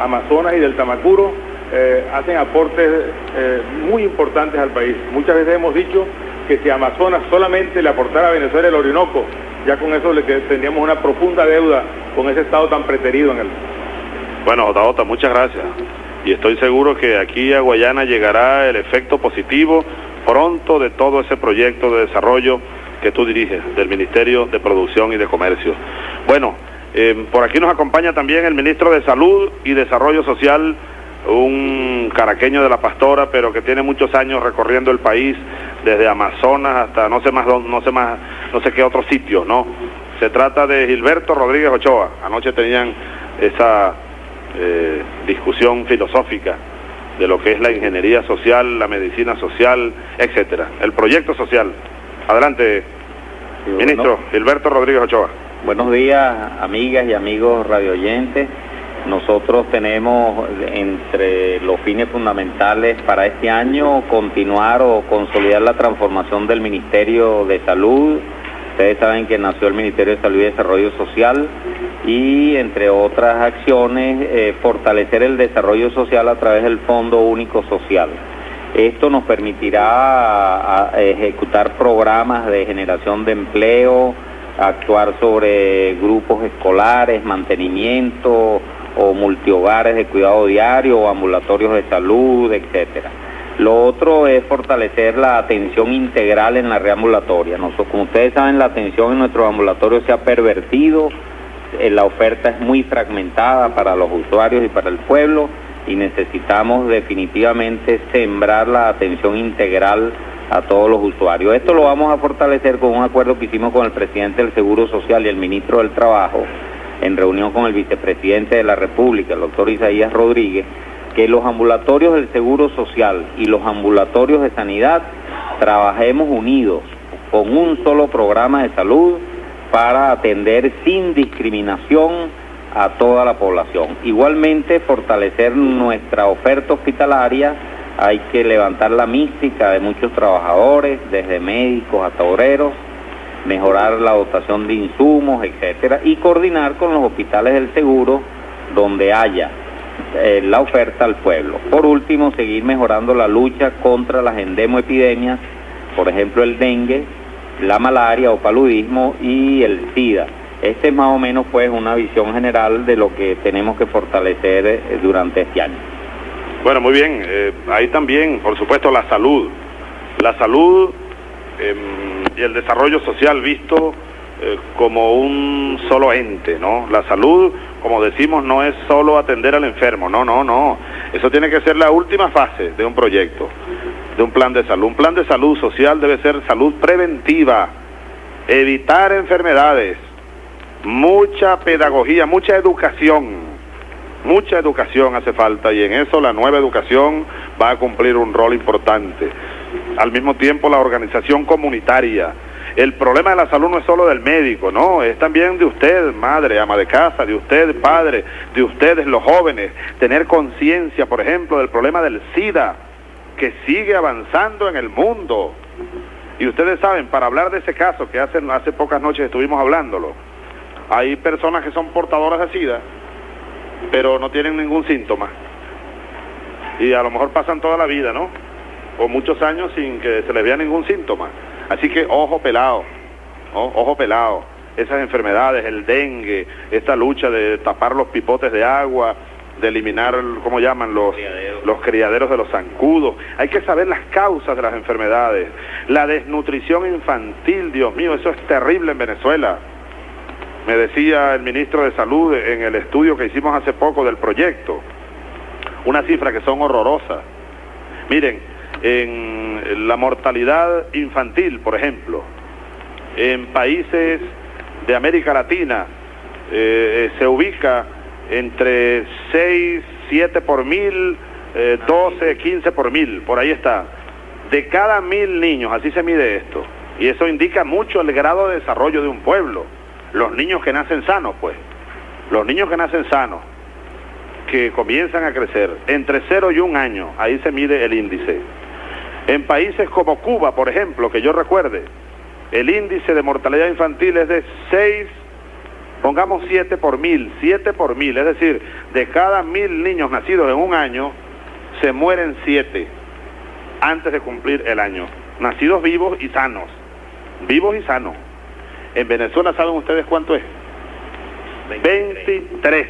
Amazonas y del Tamacuro eh, hacen aportes eh, muy importantes al país. Muchas veces hemos dicho que si Amazonas solamente le aportara a Venezuela el Orinoco, ya con eso le tendríamos una profunda deuda con ese estado tan preterido en él. Bueno, JJ, muchas gracias. Y estoy seguro que aquí a Guayana llegará el efecto positivo pronto de todo ese proyecto de desarrollo que tú diriges, del Ministerio de Producción y de Comercio. Bueno, eh, por aquí nos acompaña también el ministro de Salud y Desarrollo Social, un caraqueño de la pastora, pero que tiene muchos años recorriendo el país, desde Amazonas hasta no sé más, no sé más, no sé qué otro sitio, ¿no? Se trata de Gilberto Rodríguez Ochoa. Anoche tenían esa eh, discusión filosófica de lo que es la ingeniería social, la medicina social, etcétera, el proyecto social. Adelante, ministro Gilberto Rodríguez Ochoa. Buenos días, amigas y amigos radioyentes. Nosotros tenemos entre los fines fundamentales para este año continuar o consolidar la transformación del Ministerio de Salud. Ustedes saben que nació el Ministerio de Salud y Desarrollo Social y entre otras acciones eh, fortalecer el desarrollo social a través del Fondo Único Social. Esto nos permitirá ejecutar programas de generación de empleo, actuar sobre grupos escolares, mantenimiento o multihogares de cuidado diario o ambulatorios de salud, etcétera. Lo otro es fortalecer la atención integral en la reambulatoria. Nosotros, como ustedes saben, la atención en nuestros ambulatorios se ha pervertido, eh, la oferta es muy fragmentada para los usuarios y para el pueblo y necesitamos definitivamente sembrar la atención integral a todos los usuarios. Esto lo vamos a fortalecer con un acuerdo que hicimos con el presidente del Seguro Social y el ministro del Trabajo en reunión con el vicepresidente de la República, el doctor Isaías Rodríguez, que los ambulatorios del Seguro Social y los ambulatorios de sanidad trabajemos unidos con un solo programa de salud para atender sin discriminación a toda la población. Igualmente, fortalecer nuestra oferta hospitalaria, hay que levantar la mística de muchos trabajadores, desde médicos hasta obreros, mejorar la dotación de insumos, etcétera, y coordinar con los hospitales del seguro donde haya eh, la oferta al pueblo. Por último, seguir mejorando la lucha contra las endemoepidemias, por ejemplo el dengue, la malaria o paludismo y el SIDA. Este es más o menos pues una visión general de lo que tenemos que fortalecer eh, durante este año. Bueno, muy bien. Eh, ahí también, por supuesto, la salud. La salud em, y el desarrollo social visto eh, como un solo ente, ¿no? La salud, como decimos, no es solo atender al enfermo, no, no, no. Eso tiene que ser la última fase de un proyecto, de un plan de salud. Un plan de salud social debe ser salud preventiva, evitar enfermedades, mucha pedagogía, mucha educación Mucha educación hace falta y en eso la nueva educación va a cumplir un rol importante. Al mismo tiempo la organización comunitaria. El problema de la salud no es solo del médico, no, es también de usted, madre, ama de casa, de usted, padre, de ustedes, los jóvenes. Tener conciencia, por ejemplo, del problema del SIDA, que sigue avanzando en el mundo. Y ustedes saben, para hablar de ese caso, que hace, hace pocas noches estuvimos hablándolo, hay personas que son portadoras de SIDA pero no tienen ningún síntoma. Y a lo mejor pasan toda la vida, ¿no? O muchos años sin que se les vea ningún síntoma. Así que ojo pelado, ojo pelado. Esas enfermedades, el dengue, esta lucha de tapar los pipotes de agua, de eliminar, ¿cómo llaman? Los, los criaderos de los zancudos. Hay que saber las causas de las enfermedades. La desnutrición infantil, Dios mío, eso es terrible en Venezuela. Me decía el ministro de Salud en el estudio que hicimos hace poco del proyecto, unas cifras que son horrorosas. Miren, en la mortalidad infantil, por ejemplo, en países de América Latina eh, se ubica entre 6, 7 por mil, 12, eh, 15 por mil, por ahí está. De cada mil niños, así se mide esto. Y eso indica mucho el grado de desarrollo de un pueblo los niños que nacen sanos, pues, los niños que nacen sanos, que comienzan a crecer entre 0 y 1 año, ahí se mide el índice. En países como Cuba, por ejemplo, que yo recuerde, el índice de mortalidad infantil es de 6, pongamos 7 por mil, 7 por mil, es decir, de cada mil niños nacidos en un año, se mueren 7 antes de cumplir el año, nacidos vivos y sanos, vivos y sanos. En Venezuela, ¿saben ustedes cuánto es? 23.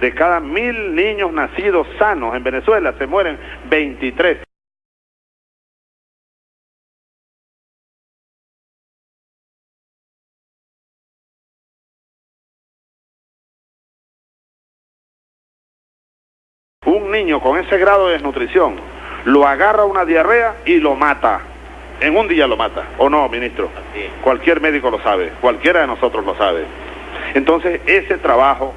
De cada mil niños nacidos sanos en Venezuela se mueren 23. Niño con ese grado de desnutrición lo agarra una diarrea y lo mata. En un día lo mata, ¿o no, ministro? Cualquier médico lo sabe, cualquiera de nosotros lo sabe. Entonces, ese trabajo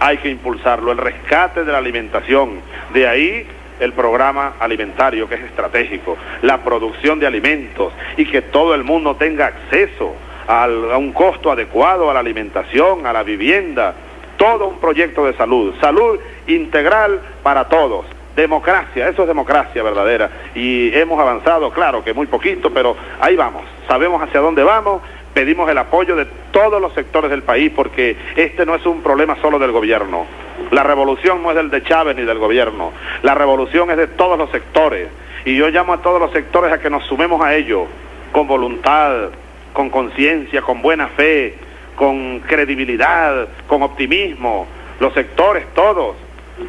hay que impulsarlo, el rescate de la alimentación, de ahí el programa alimentario que es estratégico, la producción de alimentos. Y que todo el mundo tenga acceso a un costo adecuado a la alimentación, a la vivienda, todo un proyecto de salud, salud integral para todos. Democracia, eso es democracia verdadera. Y hemos avanzado, claro que muy poquito, pero ahí vamos. Sabemos hacia dónde vamos, pedimos el apoyo de todos los sectores del país porque este no es un problema solo del gobierno. La revolución no es del de Chávez ni del gobierno. La revolución es de todos los sectores. Y yo llamo a todos los sectores a que nos sumemos a ello con voluntad, con conciencia, con buena fe, con credibilidad, con optimismo. Los sectores todos,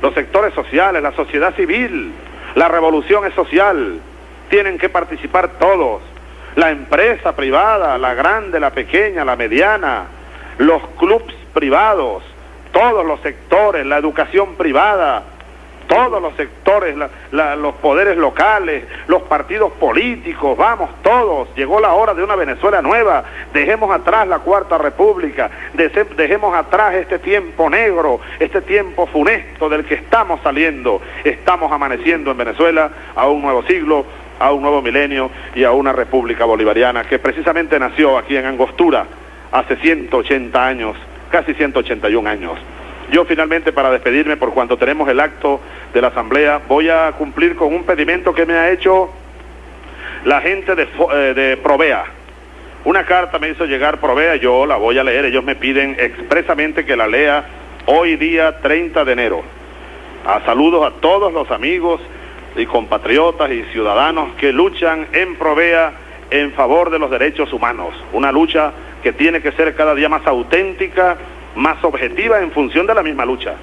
los sectores sociales, la sociedad civil, la revolución es social. Tienen que participar todos la empresa privada, la grande, la pequeña, la mediana, los clubs privados, todos los sectores, la educación privada, todos los sectores, los poderes locales, los partidos políticos, vamos todos, llegó la hora de una Venezuela nueva, dejemos atrás la Cuarta República, dejemos atrás este tiempo negro, este tiempo funesto del que estamos saliendo, estamos amaneciendo en Venezuela a un nuevo siglo, a un nuevo milenio y a una república bolivariana que precisamente nació aquí en Angostura hace 180 años, casi 181 años. Yo finalmente para despedirme por cuanto tenemos el acto de la asamblea voy a cumplir con un pedimento que me ha hecho la gente de, eh, Provea. Una carta me hizo llegar Provea, yo la voy a leer, ellos me piden expresamente que la lea hoy día 30 de enero. A saludos a todos los amigos y compatriotas y ciudadanos que luchan en Provea en favor de los derechos humanos. Una lucha que tiene que ser cada día más auténtica, más objetiva en función de la misma lucha.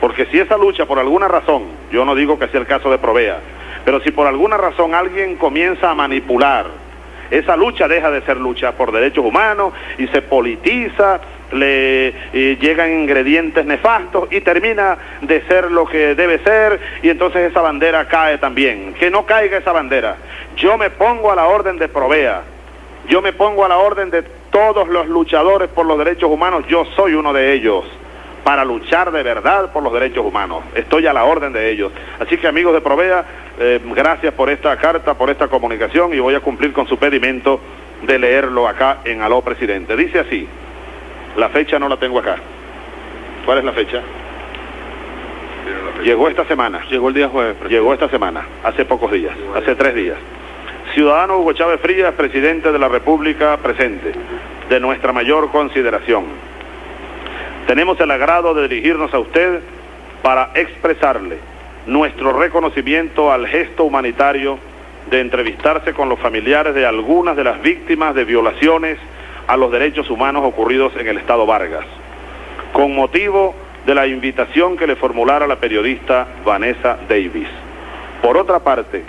Porque si esa lucha por alguna razón, yo no digo que sea el caso de Provea, pero si por alguna razón alguien comienza a manipular, esa lucha deja de ser lucha por derechos humanos y se politiza le llegan ingredientes nefastos y termina de ser lo que debe ser y entonces esa bandera cae también. Que no caiga esa bandera. Yo me pongo a la orden de Provea, yo me pongo a la orden de todos los luchadores por los derechos humanos, yo soy uno de ellos para luchar de verdad por los derechos humanos. Estoy a la orden de ellos. Así que amigos de Provea, eh, gracias por esta carta, por esta comunicación y voy a cumplir con su pedimento de leerlo acá en Aló Presidente. Dice así. La fecha no la tengo acá. ¿Cuál es la fecha? Llegó esta semana. Llegó el día jueves. Llegó esta semana, hace pocos días, hace tres días. Ciudadano Hugo Chávez Frías, presidente de la República presente, de nuestra mayor consideración. Tenemos el agrado de dirigirnos a usted para expresarle nuestro reconocimiento al gesto humanitario de entrevistarse con los familiares de algunas de las víctimas de violaciones a los derechos humanos ocurridos en el Estado Vargas, con motivo de la invitación que le formulara la periodista Vanessa Davis. Por otra parte,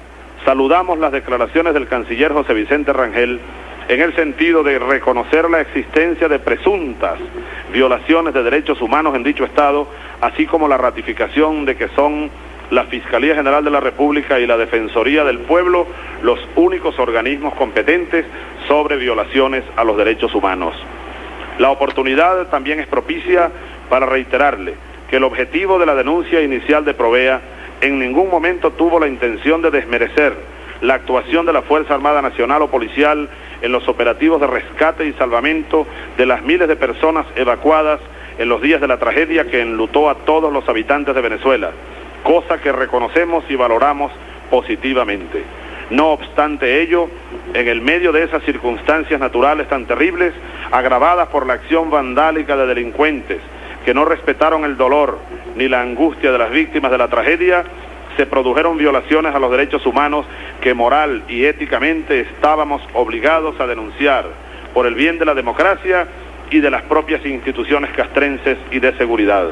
saludamos las declaraciones del canciller José Vicente Rangel en el sentido de reconocer la existencia de presuntas violaciones de derechos humanos en dicho Estado, así como la ratificación de que son la Fiscalía General de la República y la Defensoría del Pueblo los únicos organismos competentes sobre violaciones a los derechos humanos. La oportunidad también es propicia para reiterarle que el objetivo de la denuncia inicial de Provea en ningún momento tuvo la intención de desmerecer la actuación de la Fuerza Armada Nacional o Policial en los operativos de rescate y salvamento de las miles de personas evacuadas en los días de la tragedia que enlutó a todos los habitantes de Venezuela cosa que reconocemos y valoramos positivamente. No obstante ello, en el medio de esas circunstancias naturales tan terribles, agravadas por la acción vandálica de delincuentes que no respetaron el dolor ni la angustia de las víctimas de la tragedia, se produjeron violaciones a los derechos humanos que moral y éticamente estábamos obligados a denunciar por el bien de la democracia y de las propias instituciones castrenses y de seguridad.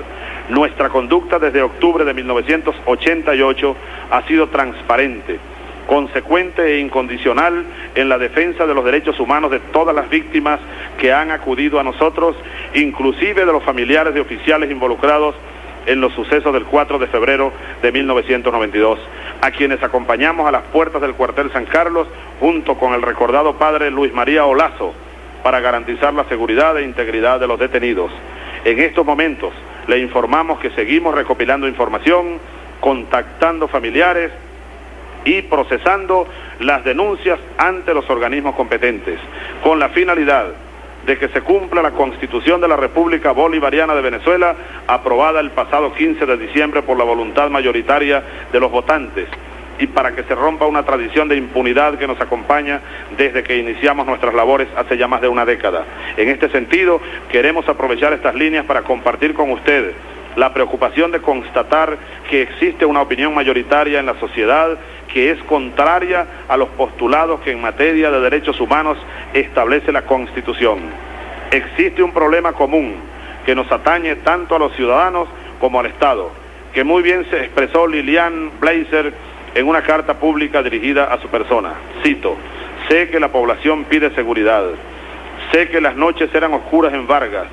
Nuestra conducta desde octubre de 1988 ha sido transparente, consecuente e incondicional en la defensa de los derechos humanos de todas las víctimas que han acudido a nosotros, inclusive de los familiares de oficiales involucrados en los sucesos del 4 de febrero de 1992, a quienes acompañamos a las puertas del cuartel San Carlos junto con el recordado padre Luis María Olazo para garantizar la seguridad e integridad de los detenidos. En estos momentos le informamos que seguimos recopilando información, contactando familiares y procesando las denuncias ante los organismos competentes, con la finalidad de que se cumpla la Constitución de la República Bolivariana de Venezuela, aprobada el pasado 15 de diciembre por la voluntad mayoritaria de los votantes, y para que se rompa una tradición de impunidad que nos acompaña desde que iniciamos nuestras labores hace ya más de una década. En este sentido, queremos aprovechar estas líneas para compartir con ustedes la preocupación de constatar que existe una opinión mayoritaria en la sociedad que es contraria a los postulados que en materia de derechos humanos establece la Constitución. Existe un problema común que nos atañe tanto a los ciudadanos como al Estado, que muy bien se expresó Lilian Blazer en una carta pública dirigida a su persona. Cito, sé que la población pide seguridad, sé que las noches eran oscuras en Vargas,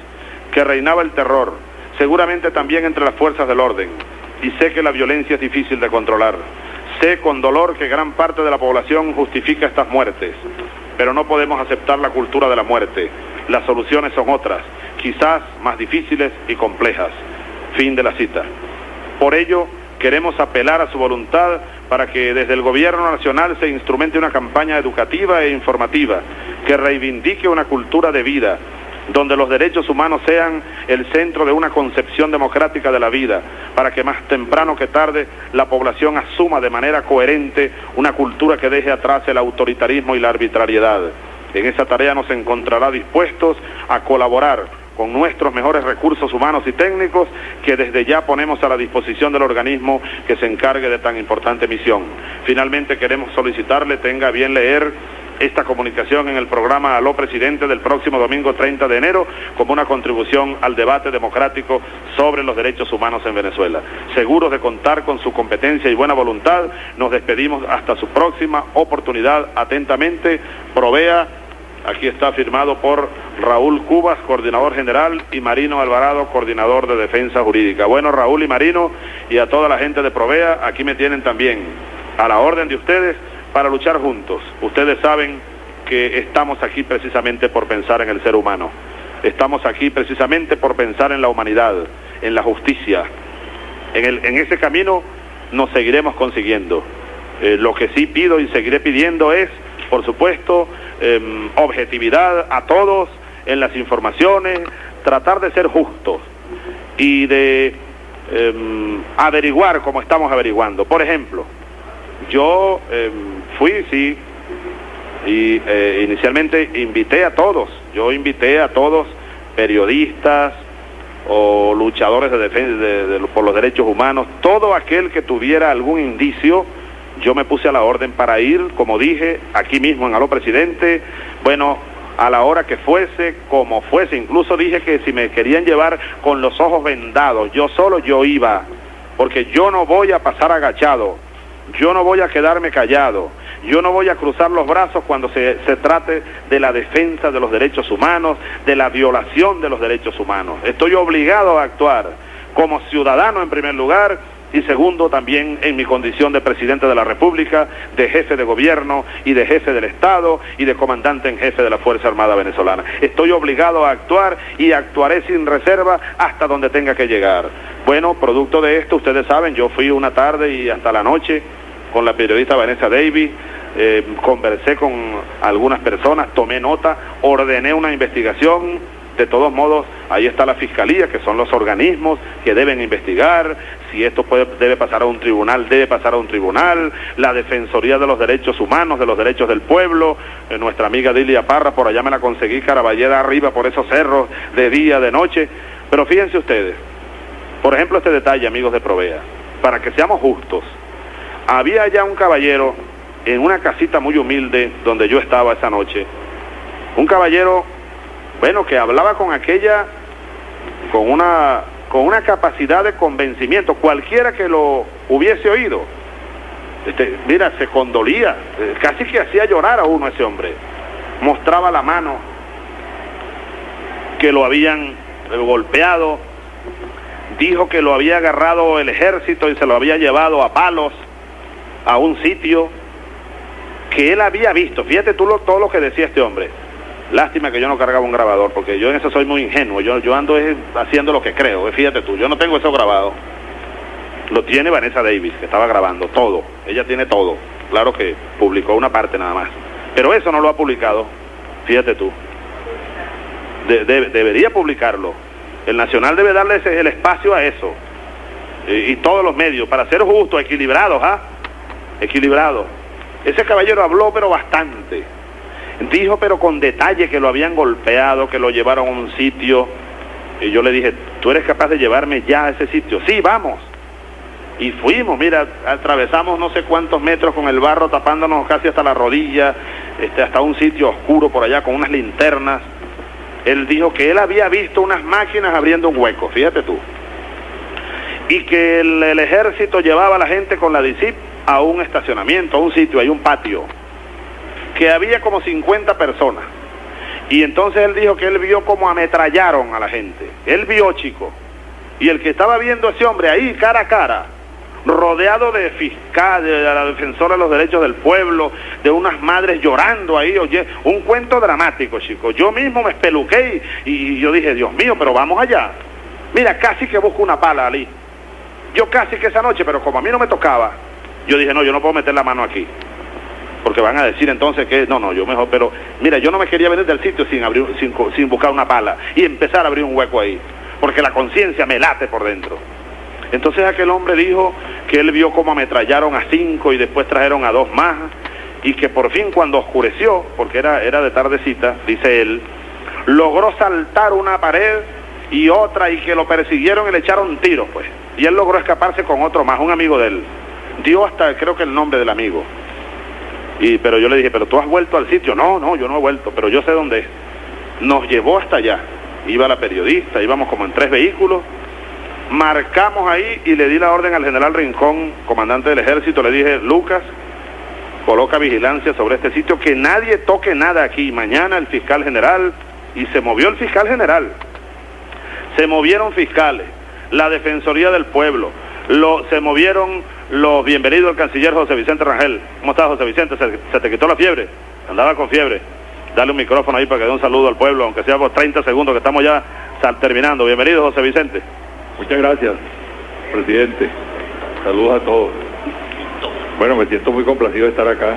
que reinaba el terror, seguramente también entre las fuerzas del orden, y sé que la violencia es difícil de controlar. Sé con dolor que gran parte de la población justifica estas muertes, pero no podemos aceptar la cultura de la muerte. Las soluciones son otras, quizás más difíciles y complejas. Fin de la cita. Por ello, queremos apelar a su voluntad para que desde el Gobierno Nacional se instrumente una campaña educativa e informativa que reivindique una cultura de vida, donde los derechos humanos sean el centro de una concepción democrática de la vida, para que más temprano que tarde la población asuma de manera coherente una cultura que deje atrás el autoritarismo y la arbitrariedad. En esa tarea nos encontrará dispuestos a colaborar con nuestros mejores recursos humanos y técnicos que desde ya ponemos a la disposición del organismo que se encargue de tan importante misión. Finalmente queremos solicitarle tenga bien leer esta comunicación en el programa Aló Presidente del próximo domingo 30 de enero como una contribución al debate democrático sobre los derechos humanos en Venezuela. Seguros de contar con su competencia y buena voluntad, nos despedimos hasta su próxima oportunidad. Atentamente, provea Aquí está firmado por Raúl Cubas, coordinador general, y Marino Alvarado, coordinador de defensa jurídica. Bueno, Raúl y Marino, y a toda la gente de Provea, aquí me tienen también a la orden de ustedes para luchar juntos. Ustedes saben que estamos aquí precisamente por pensar en el ser humano. Estamos aquí precisamente por pensar en la humanidad, en la justicia. En, ese camino nos seguiremos consiguiendo. Eh, lo que sí pido y seguiré pidiendo es, por supuesto, eh, objetividad a todos en las informaciones, tratar de ser justos y de eh, averiguar como estamos averiguando. Por ejemplo, yo eh, fui, sí, y eh, inicialmente invité a todos, yo invité a todos periodistas o luchadores de defensa de, de, por los derechos humanos, todo aquel que tuviera algún indicio yo me puse a la orden para ir, como dije, aquí mismo en Aló Presidente, bueno, a la hora que fuese, como fuese, incluso dije que si me querían llevar con los ojos vendados, yo solo yo iba, porque yo no voy a pasar agachado, yo no voy a quedarme callado, yo no voy a cruzar los brazos cuando se, se, trate de la defensa de los derechos humanos, de la violación de los derechos humanos. Estoy obligado a actuar como ciudadano en primer lugar y segundo también en mi condición de presidente de la República, de jefe de gobierno y de jefe del Estado y de comandante en jefe de la Fuerza Armada Venezolana. Estoy obligado a actuar y actuaré sin reserva hasta donde tenga que llegar. Bueno, producto de esto, ustedes saben, yo fui una tarde y hasta la noche con la periodista Vanessa Davis, eh, conversé con algunas personas, tomé nota, ordené una investigación, de todos modos, ahí está la fiscalía, que son los organismos que deben investigar. Si esto puede, debe pasar a un tribunal, debe pasar a un tribunal. La Defensoría de los Derechos Humanos, de los Derechos del Pueblo. Eh, nuestra amiga Dilia Parra, por allá me la conseguí, Caraballeda arriba, por esos cerros, de día, de noche. Pero fíjense ustedes, por ejemplo, este detalle, amigos de Provea, para que seamos justos. Había ya un caballero en una casita muy humilde donde yo estaba esa noche. Un caballero bueno, que hablaba con aquella, con una, con una capacidad de convencimiento, cualquiera que lo hubiese oído, este, mira, se condolía, eh, casi que hacía llorar a uno ese hombre, mostraba la mano, que lo habían golpeado, dijo que lo había agarrado el ejército y se lo había llevado a palos a un sitio que él había visto, fíjate tú lo, todo lo que decía este hombre, Lástima que yo no cargaba un grabador, porque yo en eso soy muy ingenuo. Yo, yo ando haciendo lo que creo. Fíjate tú, yo no tengo eso grabado. Lo tiene Vanessa Davis, que estaba grabando todo. Ella tiene todo. Claro que publicó una parte nada más. Pero eso no lo ha publicado. Fíjate tú. De, de, debería publicarlo. El Nacional debe darle el espacio a eso. Y, todos los medios, para ser justos, equilibrados, ¿ah? equilibrado. Ese caballero habló pero bastante. Dijo pero con detalle que lo habían golpeado, que lo llevaron a un sitio. Y yo le dije, ¿tú eres capaz de llevarme ya a ese sitio? Sí, vamos. Y fuimos, mira, atravesamos no sé cuántos metros con el barro tapándonos casi hasta la rodilla, este, hasta un sitio oscuro por allá con unas linternas. Él dijo que él había visto unas máquinas abriendo un hueco, fíjate tú. Y que el, el ejército llevaba a la gente con la DICIP a un estacionamiento, a un sitio, hay un patio, que había como 50 personas. Y entonces él dijo que él vio como ametrallaron a la gente. Él vio, chico. Y el que estaba viendo a ese hombre ahí, cara a cara, rodeado de fiscales, de la defensora de los derechos del pueblo, de unas madres llorando ahí, oye, un cuento dramático, chicos. Yo mismo me espeluqué y, y yo dije, Dios mío, pero vamos allá. Mira, casi que busco una pala, Ali. Yo casi que esa noche, pero como a mí no me tocaba, yo dije, no, yo no puedo meter la mano aquí. Porque van a decir entonces que, no, no, yo mejor, pero mira, yo no me quería venir del sitio sin, abrir, sin, sin buscar una pala y empezar a abrir un hueco ahí. Porque la conciencia me late por dentro. Entonces aquel hombre dijo que él vio cómo ametrallaron a cinco y después trajeron a dos más y que por fin cuando oscureció, porque era, era de tardecita, dice él, logró saltar una pared y otra y que lo persiguieron y le echaron tiros, pues. Y él logró escaparse con otro más, un amigo de él. Dio hasta creo que el nombre del amigo. Y, pero yo le dije, pero tú has vuelto al sitio. No, no, yo no he vuelto, pero yo sé dónde es. Nos llevó hasta allá. Iba la periodista, íbamos como en tres vehículos. Marcamos ahí y le di la orden al general Rincón, comandante del ejército. Le dije, Lucas, coloca vigilancia sobre este sitio, que nadie toque nada aquí. Mañana el fiscal general, y se movió el fiscal general. Se movieron fiscales, la Defensoría del Pueblo, se movieron los bienvenidos al canciller José Vicente Rangel. ¿Cómo estás, José Vicente? ¿Se, se te quitó la fiebre? Andaba con fiebre. Dale un micrófono ahí para que dé un saludo al pueblo, aunque sea por 30 segundos, que estamos ya terminando. Bienvenido, José Vicente. Muchas gracias, presidente. Saludos a todos. Bueno, me siento muy complacido de estar acá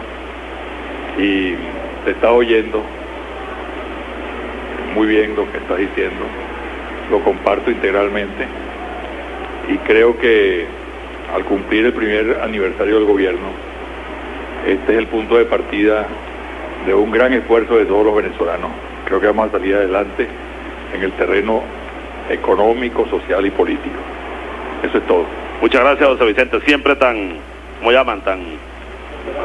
y te está oyendo muy bien lo que estás diciendo. Lo comparto integralmente y creo que al cumplir el primer aniversario del gobierno, este es el punto de partida de un gran esfuerzo de todos los venezolanos. Creo que vamos a salir adelante en el terreno económico, social y político. Eso es todo. Muchas gracias, José Vicente. Siempre tan, ¿cómo llaman? Tan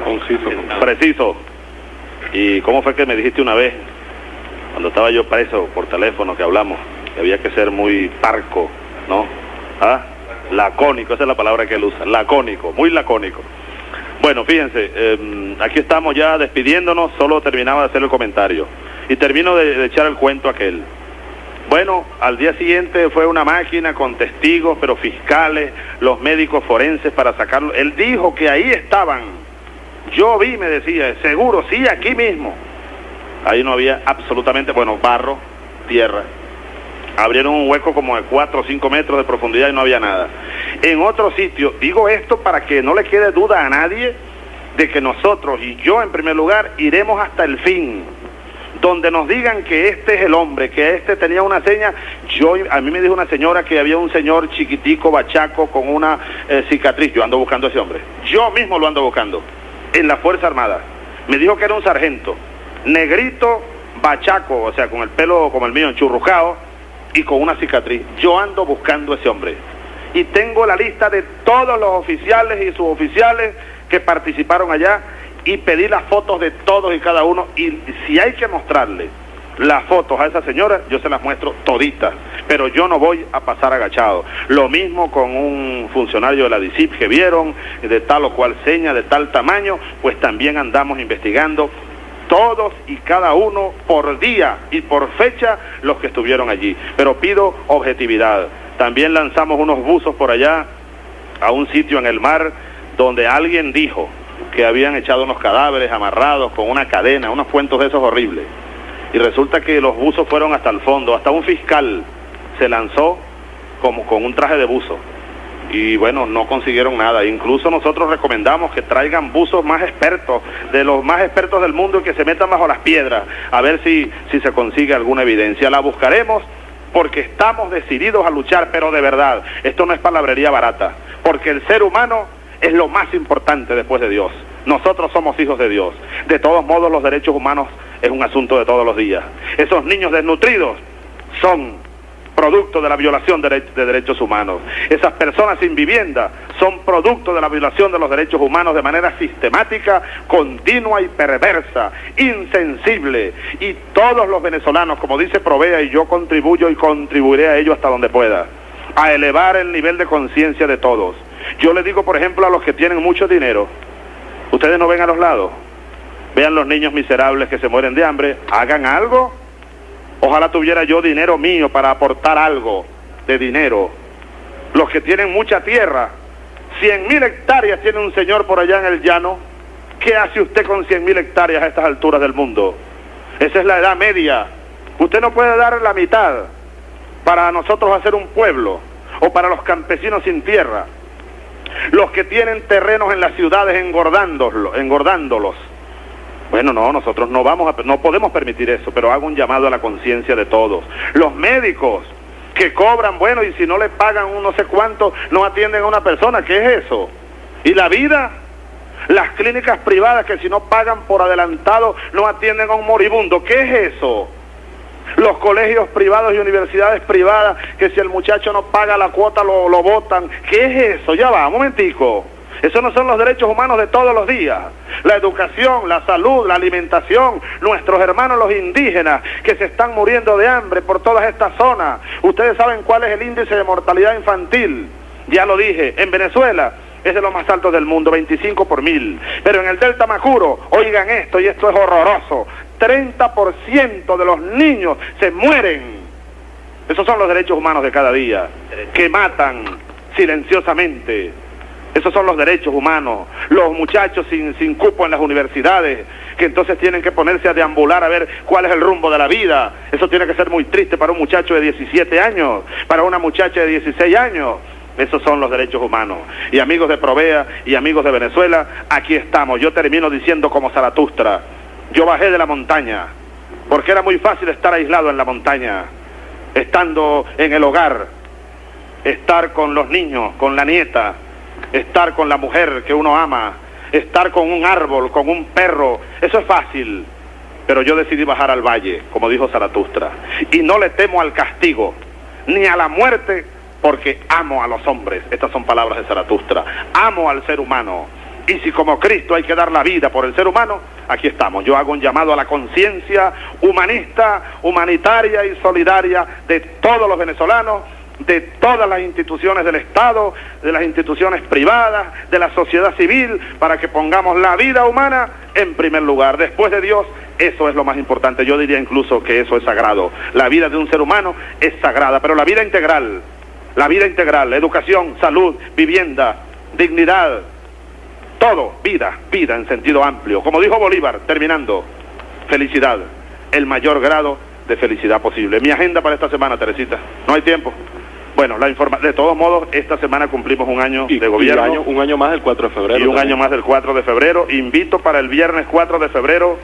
conciso. Preciso. ¿Y cómo fue que me dijiste una vez, cuando estaba yo preso por teléfono que hablamos, que había que ser muy parco, ¿no? ¿Ah? Lacónico, esa es la palabra que él usa, lacónico, muy lacónico. Bueno, fíjense, eh, aquí estamos ya despidiéndonos, solo terminaba de hacer el comentario. Y termino de, de echar el cuento aquel. Bueno, al día siguiente fue una máquina con testigos, pero fiscales, los médicos forenses para sacarlo. Él dijo que ahí estaban. Yo vi, me decía, seguro, sí, aquí mismo. Ahí no había absolutamente, bueno, barro, tierra. Abrieron un hueco como de 4 o 5 metros de profundidad y no había nada. En otro sitio, digo esto para que no le quede duda a nadie de que nosotros y yo en primer lugar iremos hasta el fin donde nos digan que este es el hombre, que este tenía una seña. Yo, a mí me dijo una señora que había un señor chiquitico, bachaco, con una eh, cicatriz. Yo ando buscando a ese hombre. Yo mismo lo ando buscando. En la Fuerza Armada. Me dijo que era un sargento. Negrito, bachaco, o sea, con el pelo como el mío, enchurrujado, y con una cicatriz. Yo ando buscando a ese hombre. Y tengo la lista de todos los oficiales y suboficiales que participaron allá y pedí las fotos de todos y cada uno y si hay que mostrarle las fotos a esa señora, yo se las muestro toditas, pero yo no voy a pasar agachado. Lo mismo con un funcionario de la DICIP que vieron, de tal o cual seña, de tal tamaño, pues también andamos investigando todos y cada uno por día y por fecha los que estuvieron allí. Pero pido objetividad. También lanzamos unos buzos por allá a un sitio en el mar donde alguien dijo que habían echado unos cadáveres amarrados con una cadena, unos cuentos de esos horribles. Y resulta que los buzos fueron hasta el fondo, hasta un fiscal se lanzó como con un traje de buzo. Y bueno, no consiguieron nada. Incluso nosotros recomendamos que traigan buzos más expertos, de los más expertos del mundo y que se metan bajo las piedras, a ver si, si se consigue alguna evidencia. La buscaremos porque estamos decididos a luchar, pero de verdad, esto no es palabrería barata, porque el ser humano es lo más importante después de Dios. Nosotros somos hijos de Dios. De todos modos, los derechos humanos es un asunto de todos los días. Esos niños desnutridos son producto de la violación de, derechos humanos. Esas personas sin vivienda son producto de la violación de los derechos humanos de manera sistemática, continua y perversa, insensible. Y todos los venezolanos, como dice Provea, y yo contribuyo y contribuiré a ello hasta donde pueda, a elevar el nivel de conciencia de todos. Yo le digo, por ejemplo, a los que tienen mucho dinero, ustedes no ven a los lados, vean los niños miserables que se mueren de hambre, hagan algo Ojalá tuviera yo dinero mío para aportar algo de dinero. Los que tienen mucha tierra, cien mil hectáreas tiene un señor por allá en el llano. ¿Qué hace usted con cien mil hectáreas a estas alturas del mundo? Esa es la edad media. Usted no puede dar la mitad para nosotros hacer un pueblo o para los campesinos sin tierra. Los que tienen terrenos en las ciudades engordándolos, engordándolos bueno, no, nosotros no vamos a, no podemos permitir eso, pero hago un llamado a la conciencia de todos. Los médicos que cobran, bueno, y si no le pagan un no sé cuánto, no atienden a una persona, ¿qué es eso? ¿Y la vida? Las clínicas privadas que si no pagan por adelantado no atienden a un moribundo, ¿qué es eso? Los colegios privados y universidades privadas que si el muchacho no paga la cuota lo, lo votan, ¿qué es eso? Ya va, un momentico. Esos no son los derechos humanos de todos los días. La educación, la salud, la alimentación, nuestros hermanos los indígenas que se están muriendo de hambre por todas estas zonas. Ustedes saben cuál es el índice de mortalidad infantil. Ya lo dije, en Venezuela es de los más altos del mundo, 25 por mil. Pero en el Delta Macuro, oigan esto, y esto es horroroso, 30% de los niños se mueren. Esos son los derechos humanos de cada día, que matan silenciosamente esos son los derechos humanos. Los muchachos sin, sin cupo en las universidades, que entonces tienen que ponerse a deambular a ver cuál es el rumbo de la vida. Eso tiene que ser muy triste para un muchacho de 17 años, para una muchacha de 16 años. Esos son los derechos humanos. Y amigos de Provea y amigos de Venezuela, aquí estamos. Yo termino diciendo como Zaratustra, yo bajé de la montaña, porque era muy fácil estar aislado en la montaña, estando en el hogar, estar con los niños, con la nieta, estar con la mujer que uno ama, estar con un árbol, con un perro, eso es fácil. Pero yo decidí bajar al valle, como dijo Zaratustra, y no le temo al castigo, ni a la muerte, porque amo a los hombres. Estas son palabras de Zaratustra. Amo al ser humano. Y si como Cristo hay que dar la vida por el ser humano, aquí estamos. Yo hago un llamado a la conciencia humanista, humanitaria y solidaria de todos los venezolanos de todas las instituciones del Estado, de las instituciones privadas, de la sociedad civil, para que pongamos la vida humana en primer lugar. Después de Dios, eso es lo más importante. Yo diría incluso que eso es sagrado. La vida de un ser humano es sagrada, pero la vida integral, la vida integral, educación, salud, vivienda, dignidad, todo, vida, vida en sentido amplio. Como dijo Bolívar, terminando, felicidad, el mayor grado de felicidad posible. Mi agenda para esta semana, Teresita, no hay tiempo. Bueno, la informa de todos modos, esta semana cumplimos un año de gobierno. un año más del 4 de febrero. Y un año más del 4 de febrero. Invito para el viernes 4 de febrero,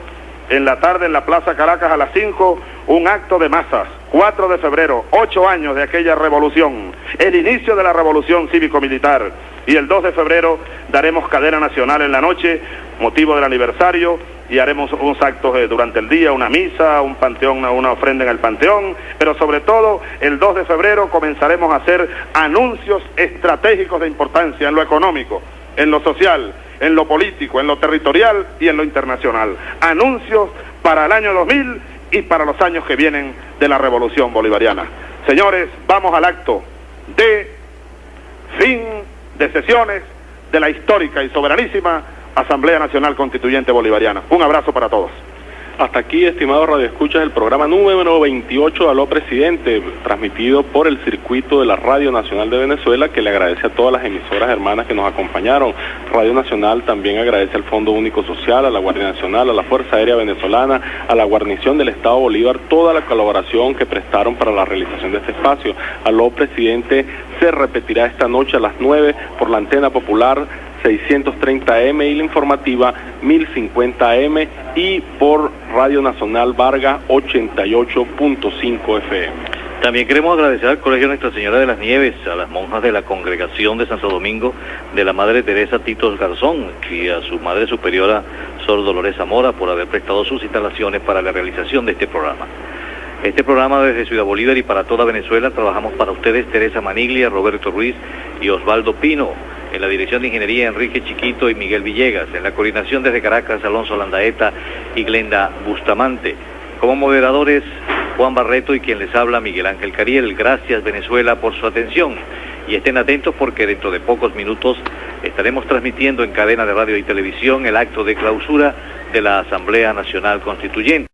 en la tarde, en la Plaza Caracas a las 5, un acto de masas. 4 de febrero, ocho años de aquella revolución, el inicio de la revolución cívico-militar. Y el 2 de febrero daremos cadena nacional en la noche, motivo del aniversario, y haremos unos actos eh, durante el día, una misa, un panteón, una ofrenda en el panteón, pero sobre todo el 2 de febrero comenzaremos a hacer anuncios estratégicos de importancia en lo económico, en lo social, en lo político, en lo territorial y en lo internacional. Anuncios para el año 2000 y para los años que vienen de la revolución bolivariana. Señores, vamos al acto de fin de sesiones de la histórica y soberanísima Asamblea Nacional Constituyente Bolivariana. Un abrazo para todos. Hasta aquí, estimados radioescuchas, el programa número 28 de Aló Presidente, transmitido por el circuito de la Radio Nacional de Venezuela, que le agradece a todas las emisoras hermanas que nos acompañaron. Radio Nacional también agradece al Fondo Único Social, a la Guardia Nacional, a la Fuerza Aérea Venezolana, a la guarnición del Estado Bolívar, toda la colaboración que prestaron para la realización de este espacio. Aló Presidente se repetirá esta noche a las 9 por la antena popular 630M y la informativa 1050M y por Radio Nacional Vargas 88.5 FM. También queremos agradecer al Colegio Nuestra Señora de las Nieves, a las monjas de la Congregación de Santo Domingo de la Madre Teresa Titos Garzón y a su Madre Superiora Sor Dolores Zamora por haber prestado sus instalaciones para la realización de este programa. Este programa desde Ciudad Bolívar y para toda Venezuela trabajamos para ustedes Teresa Maniglia, Roberto Ruiz y Osvaldo Pino. En la dirección de ingeniería Enrique Chiquito y Miguel Villegas. En la coordinación desde Caracas Alonso Landaeta y Glenda Bustamante. Como moderadores Juan Barreto y quien les habla Miguel Ángel Cariel. Gracias Venezuela por su atención y estén atentos porque dentro de pocos minutos estaremos transmitiendo en cadena de radio y televisión el acto de clausura de la Asamblea Nacional Constituyente.